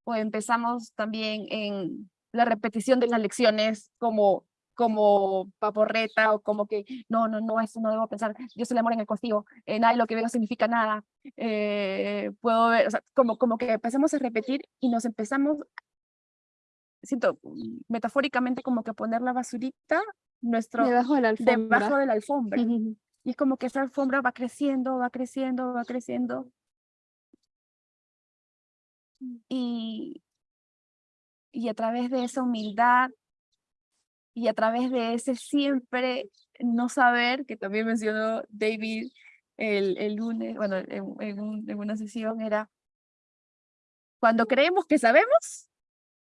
o empezamos también en la repetición de las lecciones como como paporreta o como que no, no, no, eso no debo pensar, yo soy el amor en el castigo, eh, nada de lo que veo significa nada, eh, puedo ver, o sea, como, como que empezamos a repetir y nos empezamos, siento mm, metafóricamente como que poner la basurita nuestro, Debajo de la alfombra. debajo de la alfombra. Ujú. Y es como que esa alfombra va creciendo, va creciendo, va creciendo. Y, y a través de esa humildad y a través de ese siempre no saber, que también mencionó David el, el lunes, bueno, en, en un- en una sesión, era cuando creemos que sabemos,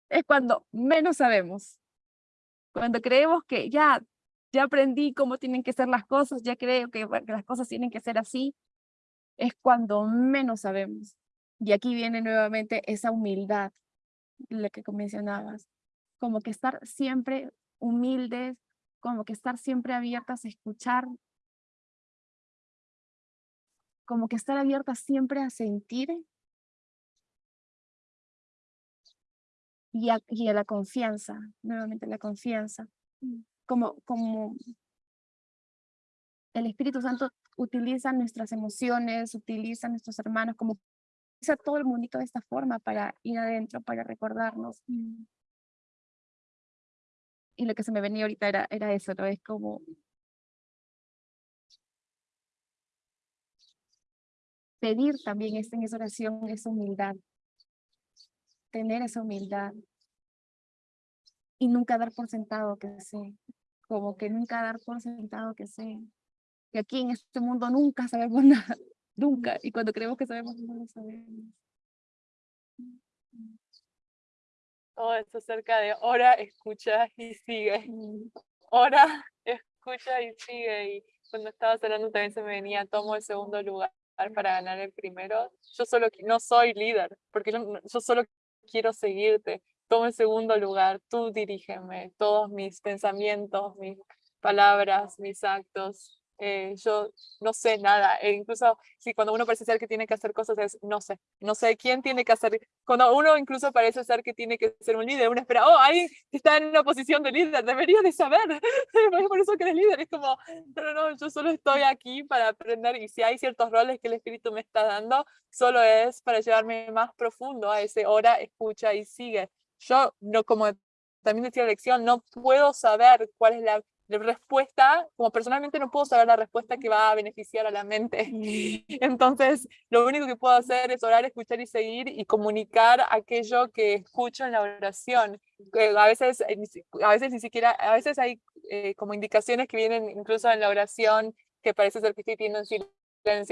es cuando menos sabemos. Cuando creemos que ya, ya aprendí cómo tienen que ser las cosas, ya creo que, que las cosas tienen que ser así, es cuando menos sabemos. Y aquí viene nuevamente esa humildad, la que mencionabas, como que estar siempre humildes, como que estar siempre abiertas a escuchar, como que estar abiertas siempre a sentir. Y a, y a la confianza, nuevamente la confianza, como, como el Espíritu Santo utiliza nuestras emociones, utiliza nuestros hermanos, como utiliza todo el mundito de esta forma para ir adentro, para recordarnos. Y lo que se me venía ahorita era, era eso, ¿no? Es como pedir también en esa oración esa humildad, tener esa humildad y nunca dar por sentado que sé, como que nunca dar por sentado que sé, que aquí en este mundo nunca sabemos nada, nunca, y cuando creemos que sabemos no lo sabemos. Todo esto acerca de ora, escucha y sigue. Ora, escucha y sigue. Y cuando estaba hablando también se me venía, tomo el segundo lugar para ganar el primero. Yo solo no soy líder, porque yo, yo solo quiero seguirte. Tomo el segundo lugar, tú dirígeme, todos mis pensamientos, mis palabras, mis actos, eh, yo no sé nada, e incluso si cuando uno parece ser que tiene que hacer cosas es no sé, no sé quién tiene que hacer, cuando uno incluso parece ser que tiene que ser un líder, uno espera, oh, alguien está en una posición de líder, debería de saber, por eso que eres líder, es como, no, no, yo solo estoy aquí para aprender y si hay ciertos roles que el Espíritu me está dando, solo es para llevarme más profundo a ese hora, escucha y sigue. Yo, no como también decía la lección, no puedo saber cuál es la respuesta, como personalmente no puedo saber la respuesta que va a beneficiar a la mente. Mm. Entonces, lo único que puedo hacer es orar, escuchar y seguir y comunicar aquello que escucho en la oración. a veces, eh, a veces ni siquiera, a veces hay eh, como indicaciones que vienen incluso en la oración que parece ser que estoy teniendo silencio,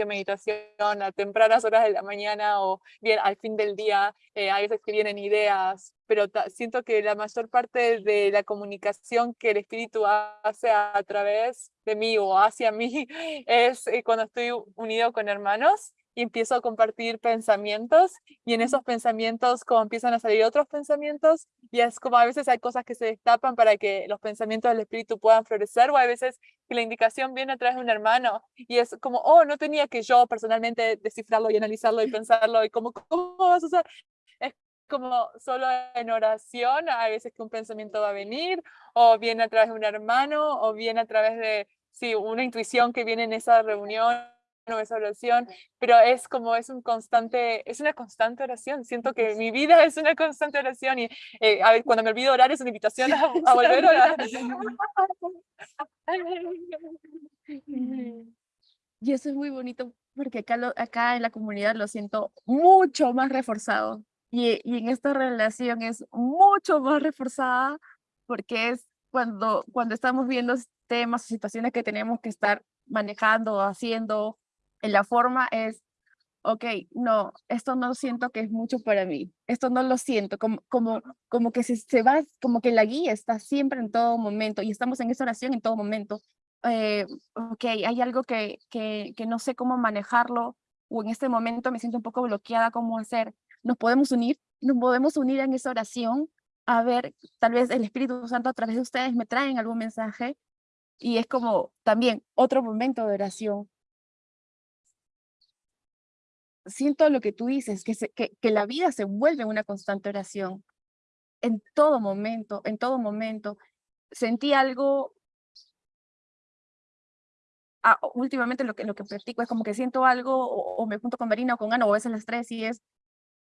meditación a tempranas horas de la mañana o bien al fin del día, eh, hay veces que vienen ideas, pero siento que la mayor parte de la comunicación que el espíritu hace a, través de mí o hacia mí es eh, cuando estoy unido con hermanos y empiezo a compartir pensamientos y en esos pensamientos como empiezan a salir otros pensamientos y es como a veces hay cosas que se destapan para que los pensamientos del espíritu puedan florecer o a veces que la indicación viene a través de un hermano y es como, oh, no tenía que yo personalmente descifrarlo y analizarlo y pensarlo y como, ¿cómo vas a usar? Es como solo en oración, a veces que un pensamiento va a venir o viene a través de un hermano o viene a través de, sí, una intuición que viene en esa reunión no esa oración, pero es como es un constante, es una constante oración. Siento que mi vida es una constante oración y eh, a ver, cuando me olvido orar es una invitación a, volver a orar. Y eso es muy bonito porque acá, acá en la comunidad lo siento mucho más reforzado y, y en esta relación es mucho más reforzada porque es cuando, cuando estamos viendo temas o situaciones que tenemos que estar manejando, haciendo, en la forma es, ok, no, esto no siento que es mucho para mí, esto no lo siento, como, como, como que se, se va, como que la guía está siempre en todo momento y estamos en esa oración en todo momento. Eh, ok, hay algo que, que, que no sé cómo manejarlo o en este momento me siento un poco bloqueada cómo hacer. Nos podemos unir, nos podemos unir en esa oración a ver, tal vez el Espíritu Santo a través de ustedes me traen algún mensaje y es como también otro momento de oración siento lo que tú dices, que, que, que la vida se vuelve una constante oración. En todo momento, en todo momento. Sentí algo, ah, últimamente lo que, lo que practico es como que siento algo o, me junto con Marina o con Ana o a veces las tres y es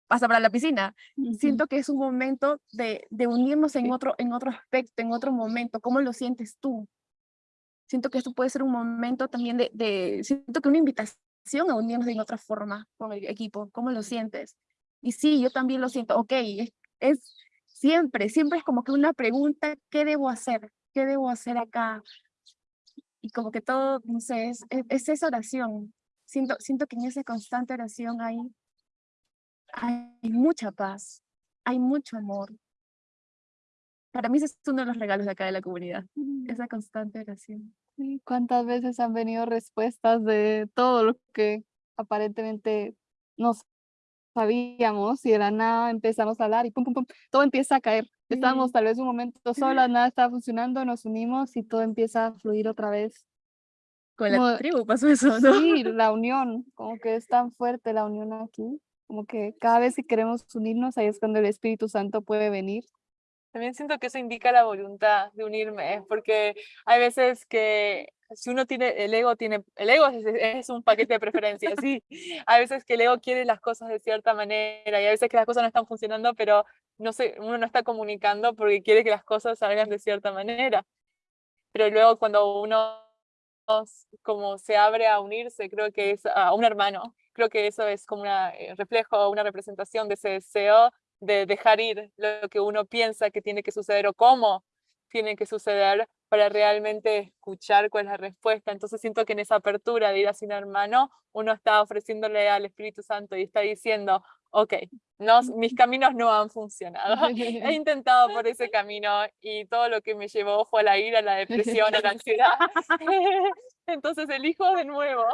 pasa para la piscina. Siento que es un momento de, de unirnos en, otro, en otro aspecto, en otro momento. ¿Cómo lo sientes tú? Siento que esto puede ser un momento también de, de siento que una invitación a unirnos de otra forma con el equipo. ¿Cómo lo sientes? Y sí, yo también lo siento. Ok, es, siempre, siempre es como que una pregunta, ¿qué debo hacer? ¿Qué debo hacer acá? Y como que todo, no sé, es, es, esa oración. Siento, siento que en esa constante oración hay, hay mucha paz, hay mucho amor. Para mí ese es uno de los regalos de acá de la comunidad, esa constante oración. ¿Cuántas veces han venido respuestas de todo lo que aparentemente no sabíamos y de la nada empezamos a hablar y pum, pum, pum, todo empieza a caer. Estábamos tal vez un momento solas, nada estaba funcionando, nos unimos y todo empieza a fluir otra vez. Con la tribu pasó eso, ¿no? Sí, la unión, como que es tan fuerte la unión aquí, como que cada vez que queremos unirnos, ahí es cuando el Espíritu Santo puede venir también siento que eso indica la voluntad de unirme, porque hay veces que si uno tiene, el ego tiene, el ego es, un paquete de preferencias, sí. Hay veces que el ego quiere las cosas de cierta manera y hay veces que las cosas no están funcionando, pero no sé, uno no está comunicando porque quiere que las cosas salgan de cierta manera. Pero luego cuando uno como se abre a unirse, creo que es a un hermano, creo que eso es como un eh, reflejo, una representación de ese deseo de dejar ir lo que uno piensa que tiene que suceder o cómo tiene que suceder para realmente escuchar cuál es la respuesta. Entonces siento que en esa apertura de ir a un hermano, uno está ofreciéndole al Espíritu Santo y está diciendo, ok, no, mis caminos no han funcionado. He intentado por ese camino y todo lo que me llevó fue a la ira, la depresión, a la ansiedad. Entonces elijo de nuevo,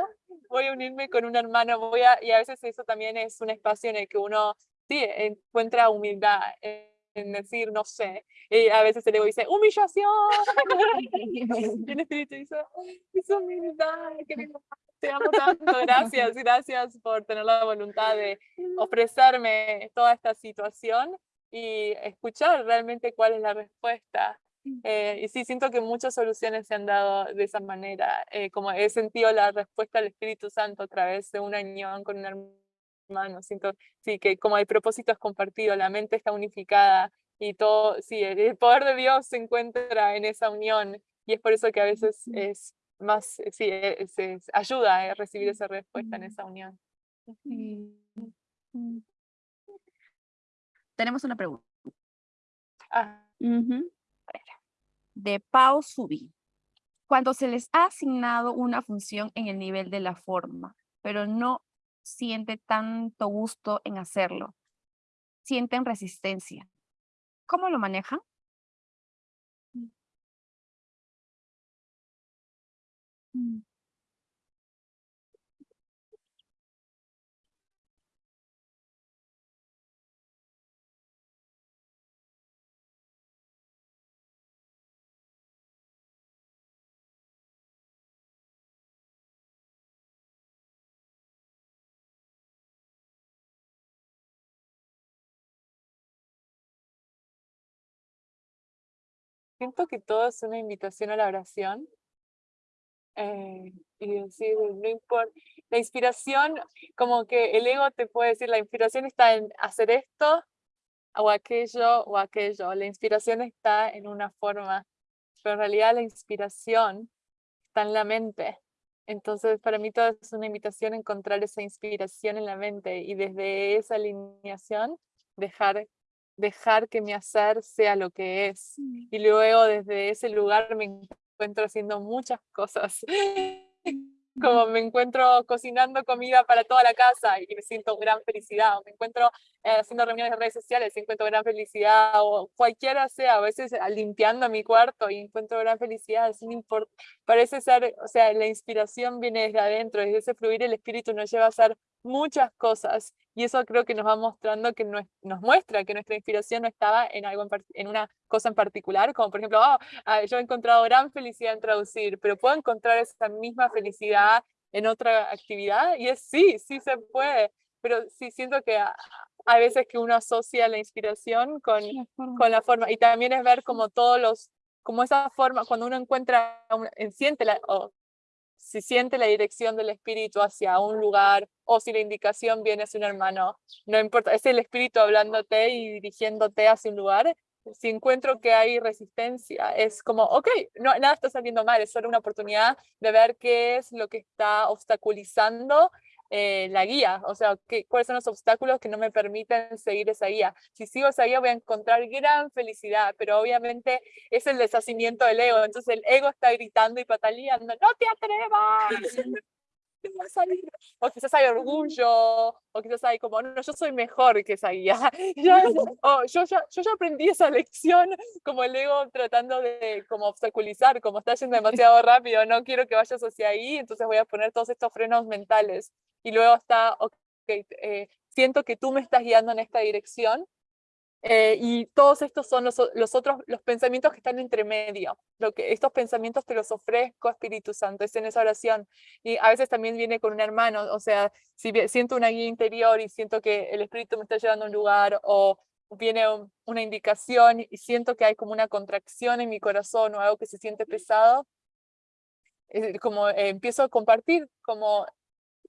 voy a unirme con un hermano, voy a, y a veces eso también es un espacio en el que uno sí, encuentra humildad en decir, no sé, y a veces el ego dice, humillación, el espíritu dice, es humildad, que te amo tanto, gracias, gracias por tener la voluntad de ofrecerme toda esta situación y escuchar realmente cuál es la respuesta. Eh, y sí, siento que muchas soluciones se han dado de esa manera, eh, como he sentido la respuesta del Espíritu Santo a través de una unión con un hermano, siento sí, que como el propósito es compartido, la mente está unificada y todo, sí, el poder de Dios se encuentra en esa unión y es por eso que a veces es más, eh, sí, se ayuda a recibir esa respuesta en esa unión. Tenemos una pregunta. Ah. De Pau Subi. Cuando se les ha asignado una función en el nivel de la forma, pero no siente tanto gusto en hacerlo, sienten resistencia. ¿Cómo lo manejan? Mm. Siento que todo es una invitación a la oración. Eh, y decir, no importa, la inspiración, como que el ego te puede decir, la inspiración está en hacer esto o aquello o aquello, la inspiración está en una forma, pero en realidad la inspiración está en la mente. Entonces, para mí todo es una invitación a encontrar esa inspiración en la mente y desde esa alineación dejar dejar que mi hacer sea lo que es. Mm. Y luego desde ese lugar me encuentro haciendo muchas cosas. Como me encuentro cocinando comida para toda la casa y me siento gran felicidad. Me encuentro haciendo reuniones de redes sociales encuentro gran felicidad. O cualquiera sea, a veces ah, limpiando mi cuarto y encuentro gran felicidad. Sin import Parece ser, o sea, la inspiración viene desde adentro, desde ese fluir el espíritu nos lleva a hacer muchas cosas y eso creo que nos va mostrando que nos, nos muestra que nuestra inspiración no estaba en algo en, una cosa en particular, como por ejemplo, oh, yo he encontrado gran felicidad en traducir, pero puedo encontrar esa misma felicidad en otra actividad y es sí, sí se puede, pero sí siento que a, veces que uno asocia la inspiración con, con la forma y también es ver como todos los como esa forma, cuando uno encuentra, siente la, si siente la dirección del espíritu hacia un lugar o si la indicación viene hacia un hermano, no importa, es el espíritu hablándote y dirigiéndote hacia un lugar. Si encuentro que hay resistencia, es como, ok, no, nada está saliendo mal, es solo una oportunidad de ver qué es lo que está obstaculizando eh, la guía, o sea, cuáles son los obstáculos que no me permiten seguir esa guía. Si sigo esa guía voy a encontrar gran felicidad, pero obviamente es el deshacimiento del ego, entonces el ego está gritando y pataleando, no te atrevas, va a salir. O quizás hay orgullo, o quizás hay como, no, yo soy mejor que esa guía. yo, yo, yo, ya aprendí esa lección, como el ego tratando de como obstaculizar, como está yendo demasiado rápido, no quiero que vayas hacia ahí, entonces voy a poner todos estos frenos mentales y luego está, ok, eh, siento que tú me estás guiando en esta dirección, eh, y todos estos son los, los, otros, los pensamientos que están entre medio. Lo que, estos pensamientos te los ofrezco, Espíritu Santo, es en esa oración. Y a veces también viene con un hermano, o sea, si siento una guía interior y siento que el Espíritu me está llevando a un lugar, o viene una indicación y siento que hay como una contracción en mi corazón o algo que se siente pesado, como eh, empiezo a compartir como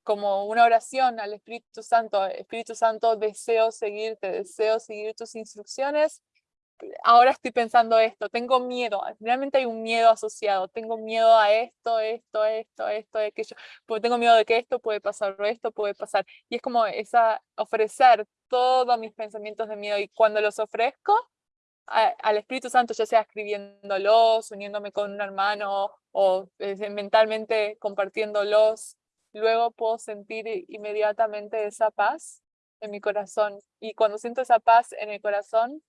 como una oración al Espíritu Santo, Espíritu Santo, deseo seguirte, deseo seguir tus instrucciones, ahora estoy pensando esto, tengo miedo, realmente hay un miedo asociado, tengo miedo a esto, esto, esto, esto, aquello, porque tengo miedo de que esto puede pasar o esto puede pasar, y es como esa, ofrecer todos mis pensamientos de miedo, y cuando los ofrezco, al Espíritu Santo, ya sea escribiéndolos, uniéndome con un hermano o eh, mentalmente compartiéndolos, luego puedo sentir inmediatamente esa paz en mi corazón. Y cuando siento esa paz en el corazón,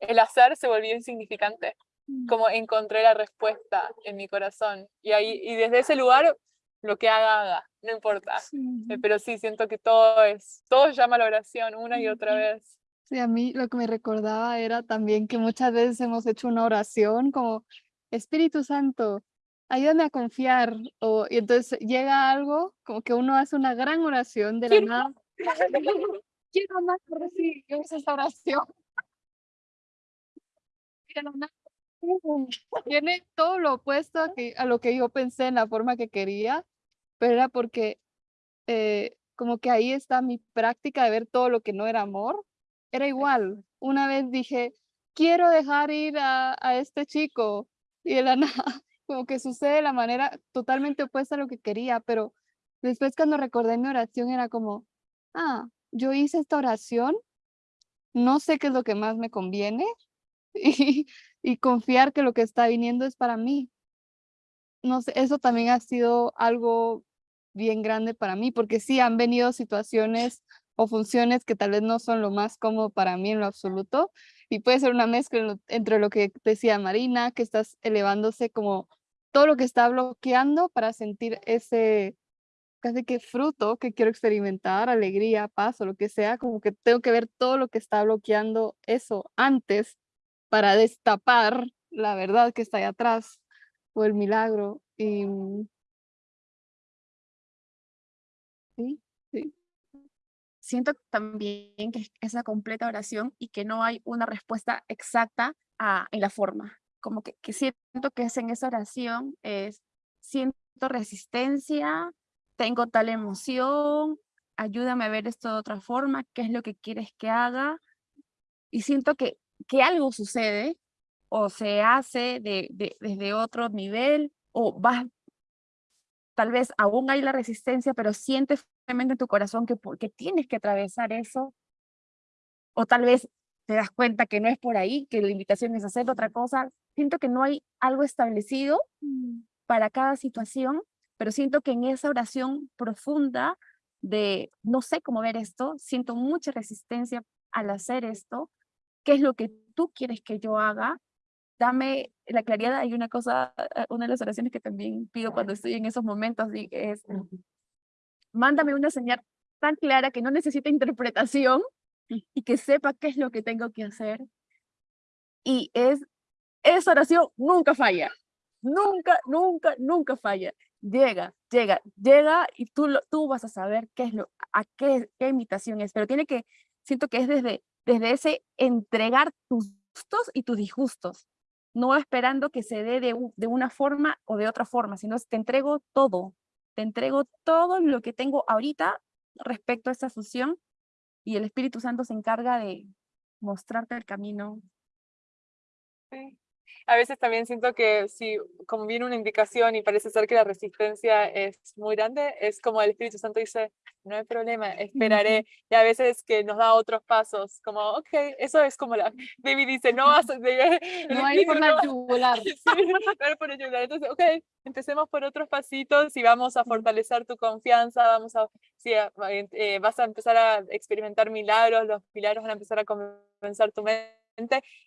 el hacer se volvió insignificante. Mm. Como encontré la respuesta en mi corazón. Y, ahí, y desde ese lugar, lo que haga, haga, no importa. Eh, Pero sí, siento que todo es, todo llama a la oración una y otra vez. Sí, a mí lo que me recordaba era también que muchas veces hemos hecho una oración como, Espíritu Santo, ayúdame a confiar. O, y entonces llega algo, como que uno hace una gran oración de la nada. Quiero más recibir esa oración. Y de la nada, pum, Tiene todo lo opuesto a, que, a lo que yo pensé en la forma que quería, pero era porque eh, como que ahí está mi práctica de ver todo lo que no era amor. Era igual. Una vez dije, quiero dejar ir a, a este chico y de la nada, como que sucede de la manera totalmente opuesta a lo que quería, pero después cuando recordé mi oración era como, ah, yo hice esta oración, no sé qué es lo que más me conviene y, y confiar que lo que está viniendo es para mí. No sé, eso también ha sido algo bien grande para mí, porque sí han venido situaciones o funciones que tal vez no son lo más cómodo para mí en lo absoluto, y puede ser una mezcla entre lo que decía Marina, que estás elevándose como todo lo que está bloqueando para sentir ese casi que fruto que quiero experimentar, alegría, paz o lo que sea, como que tengo que ver todo lo que está bloqueando eso antes para destapar la verdad que está ahí atrás o el milagro. Y mm, sí. Siento también que es esa completa oración y que no hay una respuesta exacta en la forma. Como que, siento que es en esa oración, es siento resistencia, tengo tal emoción, ayúdame a ver esto de otra forma, qué es lo que quieres que haga. Y siento que, que algo sucede o se hace de, de- desde otro nivel o vas, tal vez aún hay la resistencia, pero sientes en tu corazón que, que tienes que atravesar eso. O tal vez te das cuenta que no es por ahí, que la invitación es hacer otra cosa. Siento que no hay algo establecido para cada situación, pero siento que en esa oración profunda de no sé cómo ver esto, siento mucha resistencia al hacer esto, qué es lo que tú quieres que yo haga, dame la claridad, hay una cosa, eh, una de las oraciones que también pido cuando estoy en esos momentos es, mándame una señal tan clara que no necesite interpretación y que sepa qué es lo que tengo que hacer. Y es, esa oración nunca falla, nunca, nunca, nunca falla. Llega, llega, llega y tú, lo, tú vas a saber qué es lo, a qué, qué invitación es, pero tiene que, siento que es desde, desde ese entregar tus gustos y tus disgustos, no esperando que se dé de, de una forma o de otra forma, sino te entrego todo, te entrego todo lo que tengo ahorita respecto a esta fusión y el Espíritu Santo se encarga de mostrarte el camino. Sí. A veces también siento que si como viene una indicación y parece ser que la resistencia es muy grande, es como el Espíritu Santo dice, no hay problema, esperaré. Y a veces que nos da otros pasos, como, ok, eso es como la, David dice, no vas a... No hay por la yugular. Sí, no hay por la yugular. Entonces, ok, empecemos por otros pasitos y vamos a fortalecer tu confianza, vamos a, sí, eh, vas a empezar a experimentar milagros, los milagros van a empezar a convencer tu mente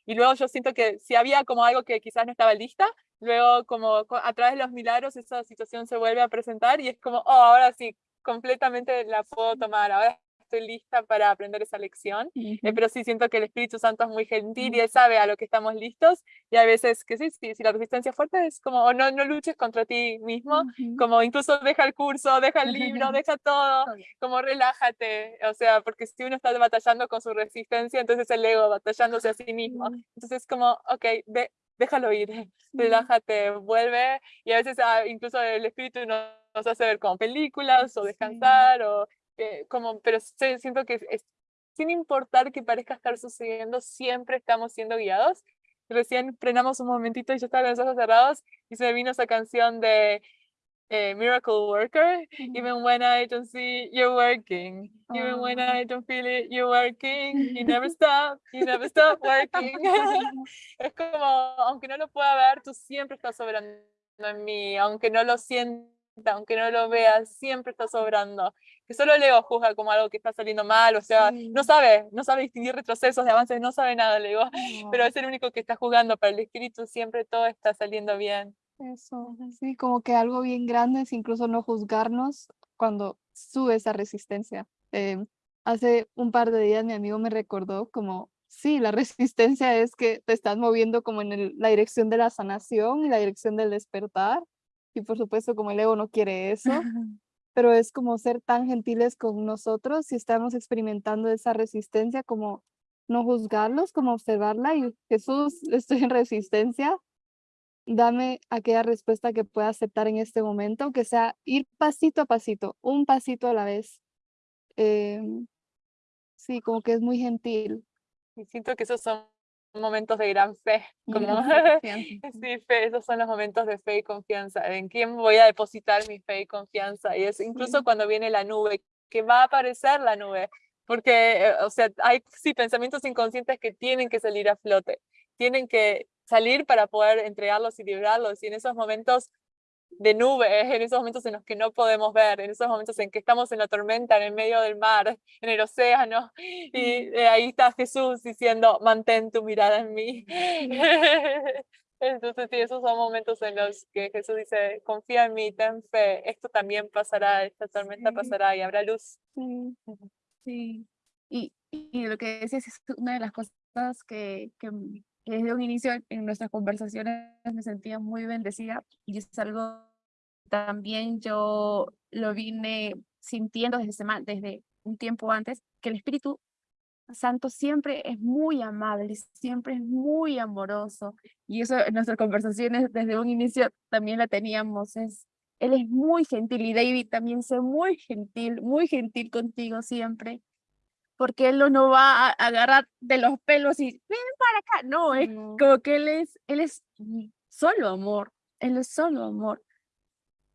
y luego yo siento que si había como algo que quizás no estaba lista, luego como co- a través de los milagros esa situación se vuelve a presentar y es como, oh, ahora sí, completamente la puedo tomar, ahora estoy lista para aprender esa lección, Eh, pero sí siento que el Espíritu Santo es muy gentil y Él sabe a lo que estamos listos y a veces que sí, sí, si la resistencia es fuerte es como, o no, no luches contra ti mismo, como incluso deja el curso, deja el libro, deja todo, como relájate, o sea, porque si uno está batallando con su resistencia, entonces el ego batallándose a sí mismo, entonces como, ok, ve, déjalo ir, relájate, vuelve, y a veces ah, incluso el espíritu nos, nos hace ver como películas o descansar, o eh, como, pero siento que es, sin importar que parezca estar sucediendo, siempre estamos siendo guiados. Recién frenamos un momentito y yo estaba con los ojos cerrados y se me vino esa canción de eh, Miracle Worker, even when I don't see you're working, even when. I don't feel it, you're working, you never stop, you never stop working. es como, aunque no lo pueda ver, tú siempre estás sobrando en mí, aunque no lo sienta, aunque no lo veas, siempre estás sobrando. Que solo el ego juzga como algo que está saliendo mal, o sea, Sí. no sabe, no sabe distinguir retrocesos de avances, no sabe nada el ego, pero No, es el único que está jugando, para el espíritu siempre todo está saliendo bien. Eso, sí, como que algo bien grande es incluso no juzgarnos cuando sube esa resistencia. Em, hace un par de días mi amigo me recordó como, sí, la resistencia es que te estás moviendo como en el- la dirección de la sanación y la dirección del despertar. Y por supuesto, como el ego no quiere eso, pero es como ser tan gentiles con nosotros si estamos experimentando esa resistencia, como no juzgarlos, como observarla y Jesús, estoy en resistencia, dame aquella respuesta que pueda aceptar en este momento, que sea ir pasito a pasito, un pasito a la vez. Em, sí, como que es muy gentil. Y siento que esos son momentos de gran fe, como Sí, fe, esos son los momentos de fe y confianza. ¿En quién voy a depositar mi fe y confianza? Y es incluso Sí. cuando viene la nube, que va a aparecer la nube, porque, eh, o sea, hay sí pensamientos inconscientes que tienen que salir a flote, tienen que salir para poder entregarlos y librarlos. Y en esos momentos de nube, en esos momentos en los que no podemos ver, en esos momentos en que estamos en la tormenta, en el medio del mar, en el océano, y eh, ahí está Jesús diciendo, mantén tu mirada en mí. Entonces, sí, esos son momentos en los que Jesús dice, confía en mí, ten fe, esto también pasará, esta tormenta Sí. pasará y habrá luz. Sí, Sí, y, y lo que decías es una de las cosas que, que desde un inicio en- nuestras conversaciones me sentía muy bendecida y es algo también yo lo vine sintiendo desde un tiempo antes, que el Espíritu Santo siempre es muy amable, siempre es muy amoroso y eso en nuestras conversaciones desde un inicio también la teníamos, es, él es muy gentil y David también es muy gentil, muy gentil contigo siempre, porque él no va a agarrar de los pelos y ven para acá, no, es no, como que él es, él es solo amor, él es solo amor.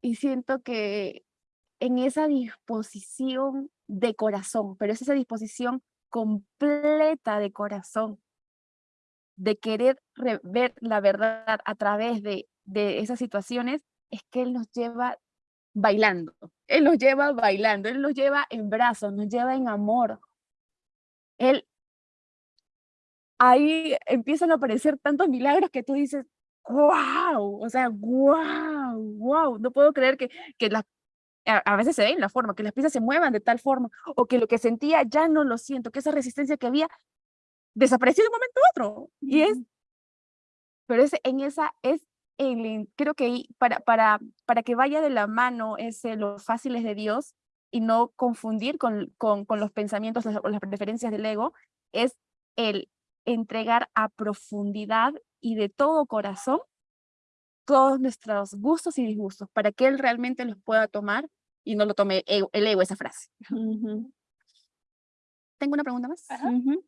Y siento que en esa disposición de corazón, pero es esa disposición completa de corazón, de querer re- ver la verdad a través de, de esas situaciones, es que Él nos lleva bailando, Él nos lleva bailando, Él nos lleva en brazos, nos lleva en amor. Él, ahí empiezan a aparecer tantos milagros que tú dices, wow, o sea, wow, wow, no puedo creer que, que las a, veces se ve en la forma, que las piezas se muevan de tal forma, o que lo que sentía ya no lo siento, que esa resistencia que había desapareció de un momento a otro. Y es, pero es en esa, es en- creo que para, para, para que vaya de la mano ese, los fáciles de Dios y no confundir con, con, con los pensamientos o las preferencias del ego, es el entregar a profundidad y de todo corazón todos nuestros gustos y disgustos, para que Él realmente los pueda tomar y no lo tome ego- el ego esa frase. Tengo una pregunta más. Ajá. ujú.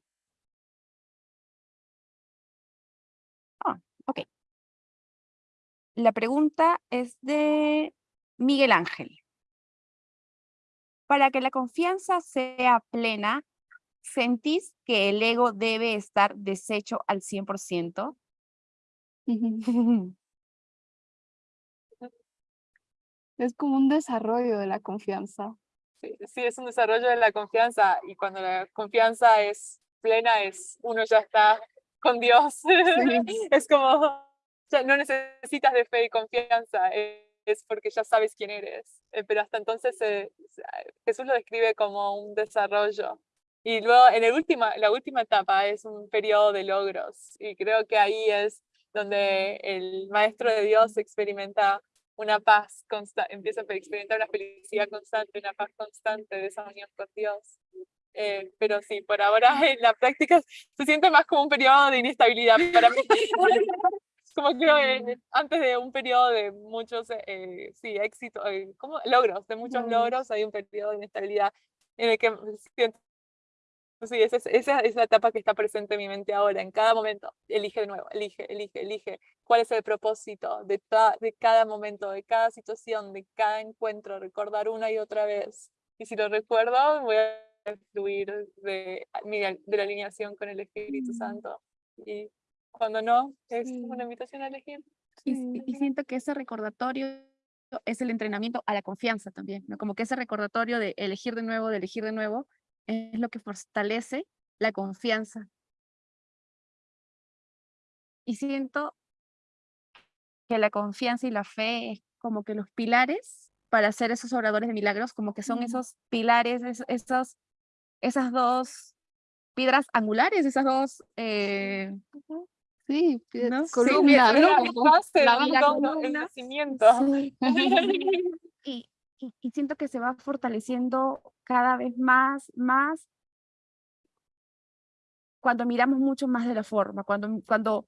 La pregunta es de Miguel Ángel. Para que la confianza sea plena, ¿sentís que el ego debe estar deshecho al 100%? Ujú. Es como un desarrollo de la confianza. Sí, sí, es un desarrollo de la confianza y cuando la confianza es plena, es uno ya está con Dios. Es como, ya no necesitas de fe y confianza, e- es porque ya sabes quién eres. Eh, Pero hasta entonces eh, ah, Jesús lo describe como un desarrollo. Y luego en el última, la última etapa es un periodo de logros y creo que ahí es donde el Maestro de Dios experimenta una paz constante, empieza a experimentar una felicidad constante, una paz constante de esa unión con Dios. Eh, pero sí, por ahora en la práctica se siente más como un periodo de inestabilidad para mí. como creo eh, antes de un periodo de muchos, eh, sí, éxitos, eh, ¿cómo? logros, de muchos Logros. hay un periodo de inestabilidad en el que siento Sí, esa es, esa es la etapa que está presente en mi mente ahora. En cada momento, elige de nuevo, elige, elige, elige. ¿Cuál es el propósito de, ta- de cada momento, de cada situación, de cada encuentro? Recordar una y otra vez. Y si lo recuerdo, voy a fluir de, de la alineación con el Espíritu Mm. Santo. Y cuando no, es Sí. una invitación a elegir. Y, y siento que ese recordatorio es el entrenamiento a la confianza también, ¿no? Como que ese recordatorio de elegir de nuevo, de elegir de nuevo, es lo que fortalece la confianza. Y siento que la confianza y la fe es como que los pilares para ser esos oradores de milagros, como que son esos pilares, es- esos, esas dos piedras angulares, esas dos eh. Sí, columna, Pero ¿no? Como base la todo el columna. nacimiento. Sí. y, y- y siento que se va fortaleciendo cada vez más, más cuando miramos mucho más de la forma, cuando, cuando,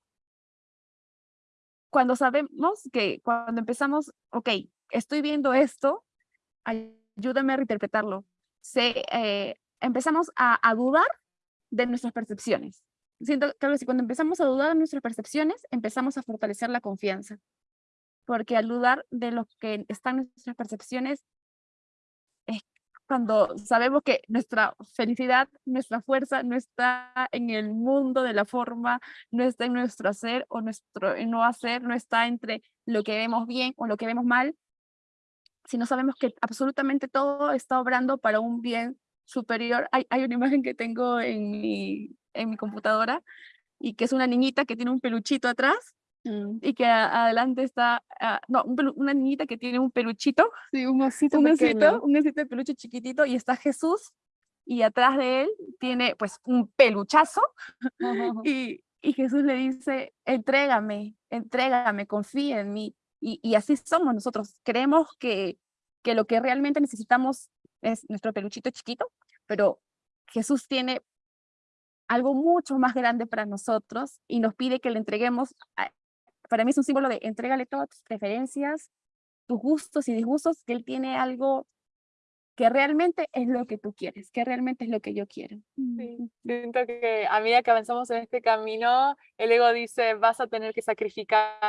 cuando sabemos que cuando empezamos, ok, estoy viendo esto, ayúdame a reinterpretarlo. Se, eh, empezamos a, a dudar de nuestras percepciones. Siento que algo así, cuando empezamos a dudar de nuestras percepciones, empezamos a fortalecer la confianza. Porque al dudar de lo que están nuestras percepciones, es cuando sabemos que nuestra felicidad, nuestra fuerza no está en el mundo de la forma, no está en nuestro hacer o nuestro no hacer, no está entre lo que vemos bien o lo que vemos mal, sino sabemos que absolutamente todo está obrando para un bien superior. Hay, hay una imagen que tengo en mi, en mi computadora y que es una niñita que tiene un peluchito atrás Mm, y que a- adelante está, ah, no, un pelu- una niñita que tiene un peluchito Sí, un osito un osito, un osito de peluche chiquitito y está Jesús y atrás de él tiene pues un peluchazo y, y Jesús le dice, entrégame, entrégame, confía en mí. Y, y así somos nosotros, creemos que, que lo que realmente necesitamos es nuestro peluchito chiquito, pero Jesús tiene algo mucho más grande para nosotros y nos pide que le entreguemos, a- para mí es un símbolo de entrégale todas tus preferencias, tus gustos y disgustos, que Él tiene algo que realmente es lo que tú quieres, que realmente es lo que yo quiero. Sí, Siento que a medida que avanzamos en este camino, el ego dice, vas a tener que sacrificar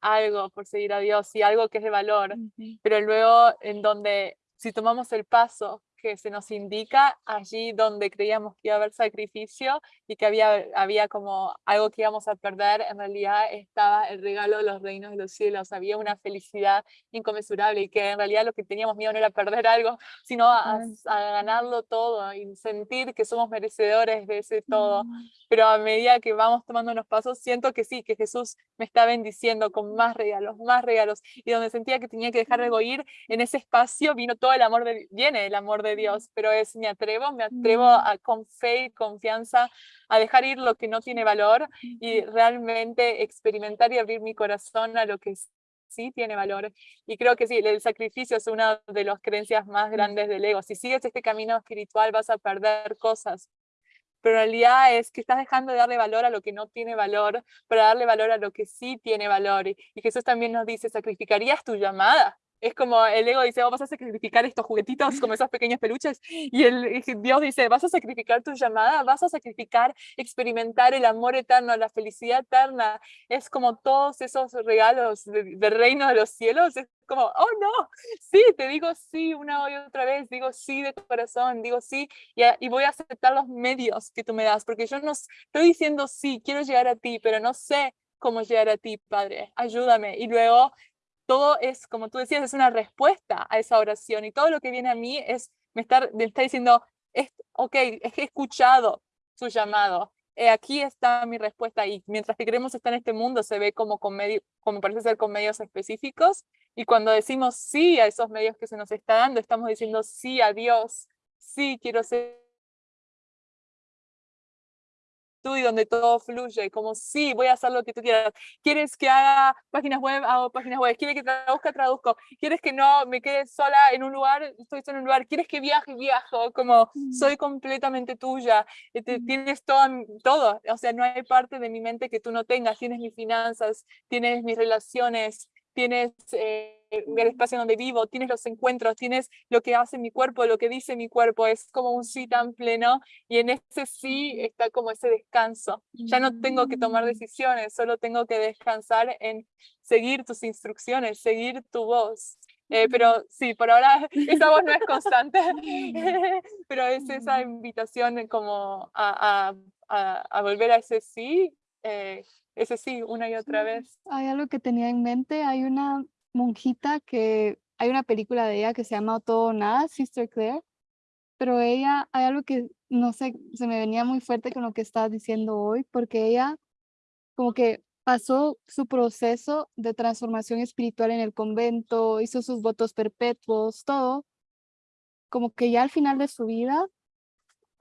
algo por seguir a Dios y algo que es de valor, pero luego en donde, si tomamos el paso que se nos indica, allí donde creíamos que iba a haber sacrificio y que había, había como algo que íbamos a perder, en realidad estaba el regalo de los reinos de los cielos, había una felicidad inconmensurable y que en realidad lo que teníamos miedo no era perder algo, sino a, a ganarlo todo y sentir que somos merecedores de ese todo. Mm. Pero a medida que vamos tomando unos pasos, siento que sí, que Jesús me está bendiciendo con más regalos, más regalos. Y donde sentía que tenía que dejar algo ir, en ese espacio vino todo el amor de, viene el amor de Dios, pero es, me atrevo, me atrevo Mm. a, con fe y confianza a dejar ir lo que no tiene valor y realmente experimentar y abrir mi corazón a lo que sí tiene valor. Y creo que sí, el sacrificio es una de las creencias más grandes del ego. Si sigues este camino espiritual vas a perder cosas, pero en realidad es que estás dejando de darle valor a lo que no tiene valor para darle valor a lo que sí tiene valor. Y Jesús también nos dice, ¿sacrificarías tu llamada? Es como el ego dice, oh, vas a sacrificar estos juguetitos como esos pequeños peluches. Y el Dios dice, vas a sacrificar tu llamada, vas a sacrificar experimentar el amor eterno, la felicidad eterna. Es como todos esos regalos de- del reino de los cielos. Es como, oh no, sí, te digo sí una y otra vez, digo sí de corazón, digo sí y, y voy a aceptar los medios que tú me das, porque yo no estoy diciendo sí, quiero llegar a ti, pero no sé cómo llegar a ti, Padre, ayúdame. Y luego todo es, como tú decías, es una respuesta a esa oración y todo lo que viene a mí es, me está, diciendo, es, ok, he escuchado su llamado. eh, aquí está mi respuesta y mientras que queremos estar en este mundo se ve como, con medio, como parece ser con medios específicos y cuando decimos sí a esos medios que se nos está dando, estamos diciendo sí a Dios, sí quiero ser tú y donde todo fluye, como sí, voy a hacer lo que tú quieras. ¿Quieres que haga páginas web? Hago páginas web. ¿Quieres que traduzca? Traduzco. ¿Quieres que no me quede sola en un lugar? Estoy sola en un lugar. ¿Quieres que viaje? Viajo. Como soy completamente tuya. eh. Tienes todo, todo. O sea, no hay parte de mi mente que tú no tengas. Tienes mis finanzas, tienes mis relaciones, tienes eh, el espacio donde vivo, tienes los encuentros, tienes lo que hace mi cuerpo, lo que dice mi cuerpo. Es como un sí tan pleno y en ese sí está como ese descanso. Ya no tengo que tomar Mm. decisiones, solo tengo que descansar en seguir tus instrucciones, seguir tu voz. Eh, pero sí, por ahora esa voz no es constante, pero es esa invitación como a, a- a- a volver a ese sí, eh, ese sí una y otra vez. Hay algo que tenía en mente, hay una monjita que hay una película de ella que se llama Todo o Nada, Sister Claire, pero ella, hay algo que, no sé, se me venía muy fuerte con lo que estás diciendo hoy, porque ella como que pasó su proceso de transformación espiritual en el convento, hizo sus votos perpetuos, todo, como que ya al final de su vida,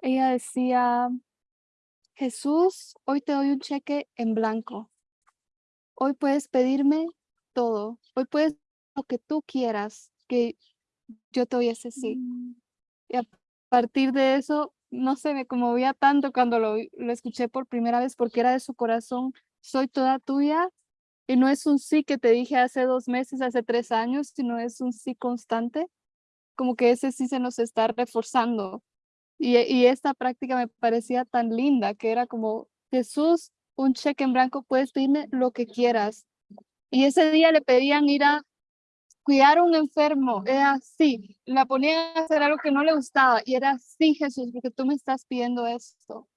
ella decía, Jesús, hoy te doy un cheque en blanco. Hoy puedes pedirme todo. Hoy puedes lo que tú quieras, que yo te doy ese sí. Mm. Y a partir de eso, no sé, me conmovía tanto cuando lo, lo escuché por primera vez porque era de su corazón, soy toda tuya. Y no es un sí que te dije hace dos meses, hace tres años, sino es un sí constante. Como que ese sí se nos está reforzando. Y, y esta práctica me parecía tan linda, que era como, Jesús, un cheque en blanco, puedes pedirme lo que quieras. Y ese día le pedían ir a cuidar a un enfermo, era así, la ponían a hacer algo que no le gustaba y era así, Jesús, porque tú me estás pidiendo esto.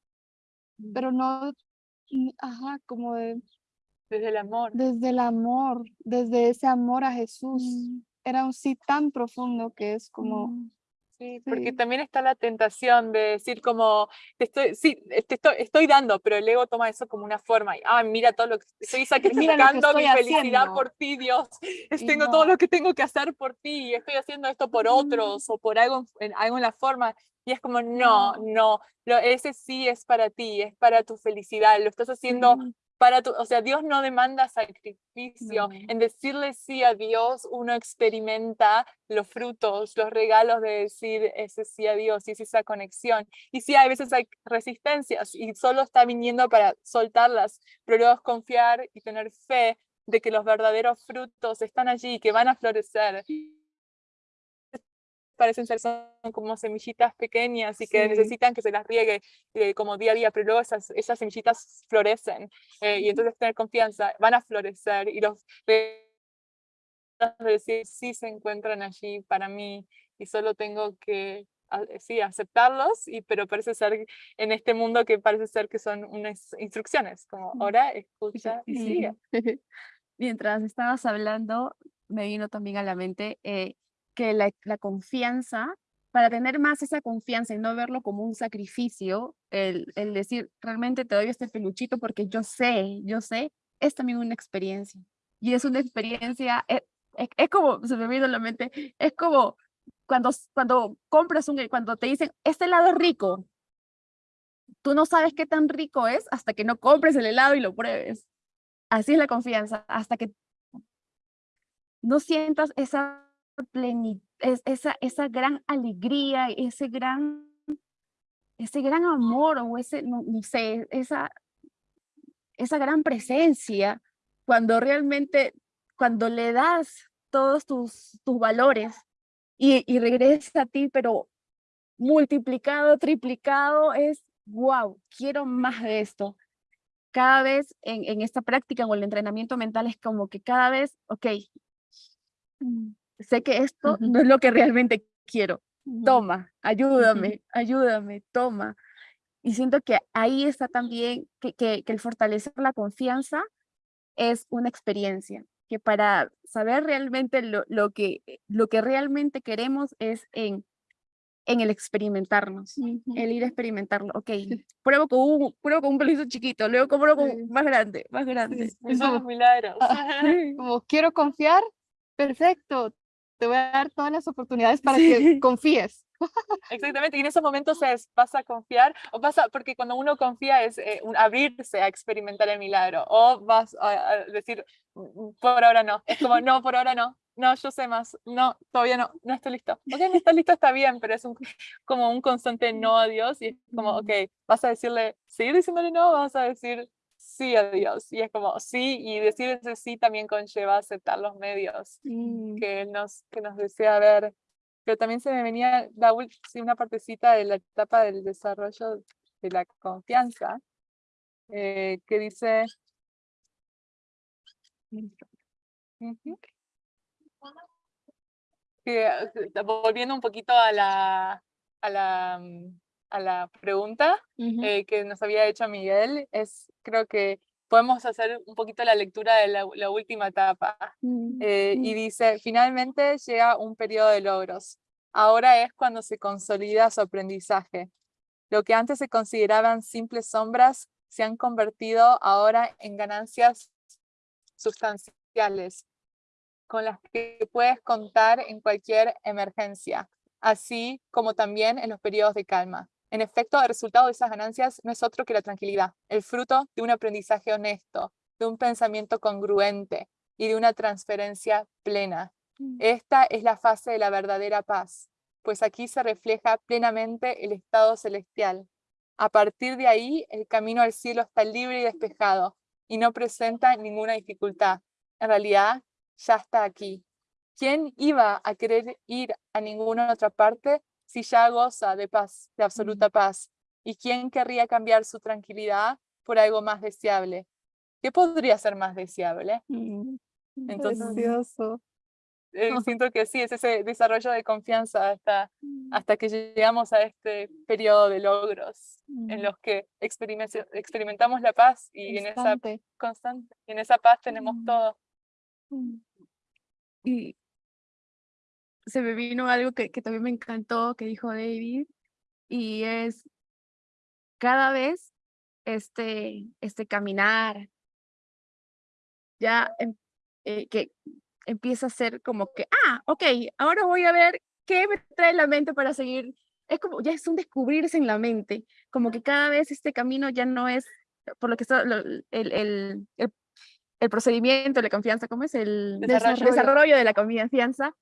Pero no, mm, ajá, como de, Desde el amor. desde el amor, desde ese amor a Jesús. Mm, Era un sí tan profundo que es como, mm. Sí, porque Sí. también está la tentación de decir como, te estoy, sí, te estoy, estoy dando, pero el ego toma eso como una forma. Y, ah, mira todo lo que estoy sacrificando mi felicidad haciendo". por ti, Dios. Es, tengo todo lo que tengo que hacer por ti. y Estoy haciendo esto por otros o por algo, en- algo en la forma. Y es como, no, No. no, lo, ese sí es para ti, es para tu felicidad. Lo estás haciendo. Para tu, o sea, Dios no demanda sacrificio. No. En decirle sí a Dios, uno experimenta los frutos, los regalos de decir ese sí a Dios y es esa conexión. Y sí, hay veces hay resistencias y solo está viniendo para soltarlas, pero luego es confiar y tener fe de que los verdaderos frutos están allí, que van a florecer. Parecen ser son como semillitas pequeñas y que Sí. necesitan que se las riegue eh, como día a día, pero luego esas, esas semillitas florecen eh, y entonces tener confianza, van a florecer y los decir sí se encuentran allí para mí y solo tengo que sí, aceptarlos, y, pero parece ser en este mundo que parece ser que son unas instrucciones, como Mm. ora, escucha y sigue. Mientras estabas hablando, me vino también a la mente eh, que la, confianza, para tener más esa confianza y no verlo como un sacrificio, el, el decir, realmente te doy este peluchito porque yo sé, yo sé, es también una experiencia. Y es una experiencia, es, es- es como, se me vino a la mente, es como cuando, cuando compras un, cuando te dicen, este helado es rico, tú no sabes qué tan rico es hasta que no compres el helado y lo pruebes. Así es la confianza, hasta que no sientas esa plenitud, esa, esa gran alegría, ese gran, ese gran amor o ese, no, sé, esa, esa gran presencia, cuando realmente, cuando le das todos tus, tus valores y, y regresa a ti, pero multiplicado, triplicado, es, wow, quiero más de esto cada vez en, en esta práctica o el entrenamiento mental es como que cada vez, ok, mm, sé que esto Ujú. no es lo que realmente quiero. Toma, ayúdame, ayúdame, toma. Y siento que ahí está también que, que, que el fortalecer la confianza es una experiencia, que para saber realmente lo, lo, que, lo que realmente queremos es en, en el experimentarnos Ujú. el ir a experimentarlo. Ok, pruebo con un, pruebo con un peluche chiquito, luego pruebo con Sí. más grande, más grande. Sí, es como, milagros. Sí. como, quiero confiar, perfecto, te voy a dar todas las oportunidades para Sí. que confíes. Exactamente, y en esos momentos es, vas a confiar, o pasa, porque cuando uno confía es eh, un abrirse a experimentar el milagro, o vas a, a decir, "Mm, mm, por ahora no, es como, no, por ahora no, no, yo sé más, no, todavía no, no estoy listo. Ok, no estás listo, está bien, pero es un, como un constante no a Dios, y es como, ok, vas a decirle, seguir diciéndole no, vas a decir sí a Dios, y es como, sí, y decir ese sí también conlleva aceptar los medios Mm, que él nos, que nos desea ver. Pero también se me venía la una partecita de la etapa del desarrollo de la confianza, eh, que dice... Que, eh, volviendo un poquito a la, a la, mm, a la pregunta ujú. eh, que nos había hecho Miguel, es creo que podemos hacer un poquito la lectura de la, la última etapa. Mm, Eh, mm. y dice, finalmente llega un periodo de logros. Ahora es cuando se consolida su aprendizaje. Lo que antes se consideraban simples sombras se han convertido ahora en ganancias sustanciales con las que puedes contar en cualquier emergencia, así como también en los periodos de calma. En efecto, el resultado de esas ganancias no es otro que la tranquilidad, el fruto de un aprendizaje honesto, de un pensamiento congruente y de una transferencia plena. Mm. Esta es la fase de la verdadera paz, pues aquí se refleja plenamente el estado celestial. A partir de ahí, el camino al cielo está libre y despejado y no presenta ninguna dificultad. En realidad, ya está aquí. ¿Quién iba a querer ir a ninguna otra parte si ya goza de paz, de absoluta paz? ¿Y quién querría cambiar su tranquilidad por algo más deseable? ¿Qué podría ser más deseable? Mm, Entonces, Precioso. eh, siento que sí, es ese desarrollo de confianza hasta, mm, hasta que llegamos a este periodo de logros en mm. los que experimenta- experimentamos la paz y en esa Constante. en esa paz tenemos Mm. todo. Y se me vino algo que, que también me encantó, que dijo David, y es cada vez este, este caminar, ya em- eh, que empieza a ser como que, ah, ok, ahora voy a ver qué me trae la mente para seguir. Es como, ya es un descubrirse en la mente, como que cada vez este camino ya no es, por lo que está, el, el, el, el procedimiento, la confianza, ¿cómo es? El Desarrollo. desarrollo de la confianza.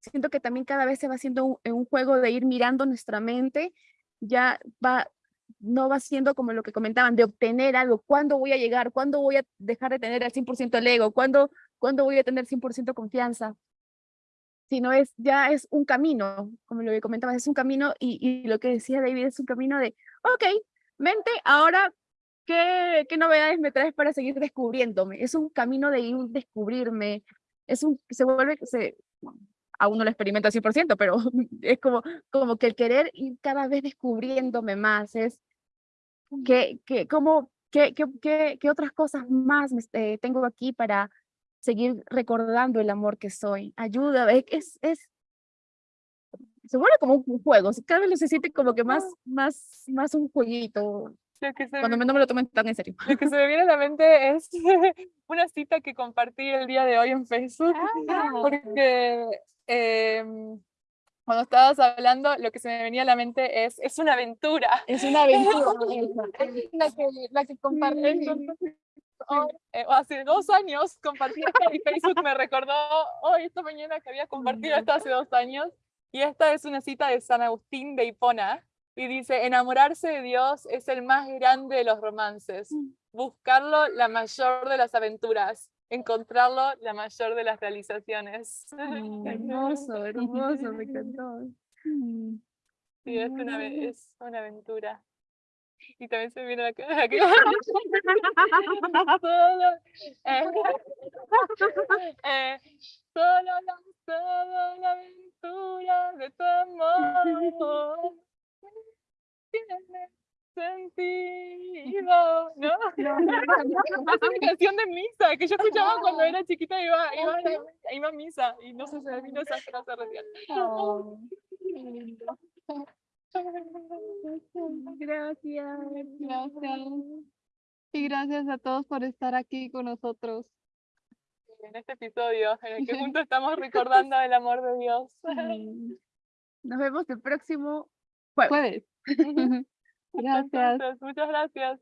Siento que también cada vez se va haciendo un, un juego de ir mirando nuestra mente, ya va, no va siendo como lo que comentaban, de obtener algo, ¿cuándo voy a llegar? ¿Cuándo voy a dejar de tener al 100% el ego? ¿Cuándo, ¿Cuándo voy a tener 100% confianza? Sino es, ya es un camino, como lo que comentabas, es un camino y, y lo que decía David es un camino de, ok, mente, ahora, ¿qué, ¿qué novedades me traes para seguir descubriéndome? Es un camino de ir descubrirme, es un, se vuelve, se, aún no lo experimento al 100%, pero es como, como que el querer ir cada vez descubriéndome más, es que, que, como, qué, qué, qué otras cosas más eh, tengo aquí para seguir recordando el amor que soy. Ayuda, es, es, se vuelve como un juego, cada vez se siente como que más, más, más un jueguito, que, se cuando me, me- no me lo tomen tan en serio. lo que se me viene a la mente es una cita que compartí el día de hoy en Facebook, Ah. porque em, cuando estabas hablando, lo que se me venía a la mente es, es una aventura. Es una aventura. La que, la que compartí. Entonces, hoy, eh, hace dos años compartí esto y Facebook me recordó hoy, esta mañana, que había compartido esto hace dos años. Y esta es una cita de San Agustín de Hipona. Y dice, enamorarse de Dios es el más grande de los romances. Buscarlo, la mayor de las aventuras. Encontrarlo, la mayor de las realizaciones. Mm, hermoso, hermoso, me encantó. Mm. Sí, es una, es una aventura. Y también se viene la cara solo, eh, eh, solo la, solo la aventura de tu amor tiene sentido, ¿no? Es una canción de misa que yo escuchaba cuando era chiquita y iba, iba, iba a misa y no sé, se me vino esa frase recién. Oh. Gracias. Gracias. Y gracias a todos por estar aquí con nosotros. en este episodio en el que juntos estamos recordando el amor de Dios. Nos vemos el próximo jueves. Jueves. Gracias. Muchas gracias.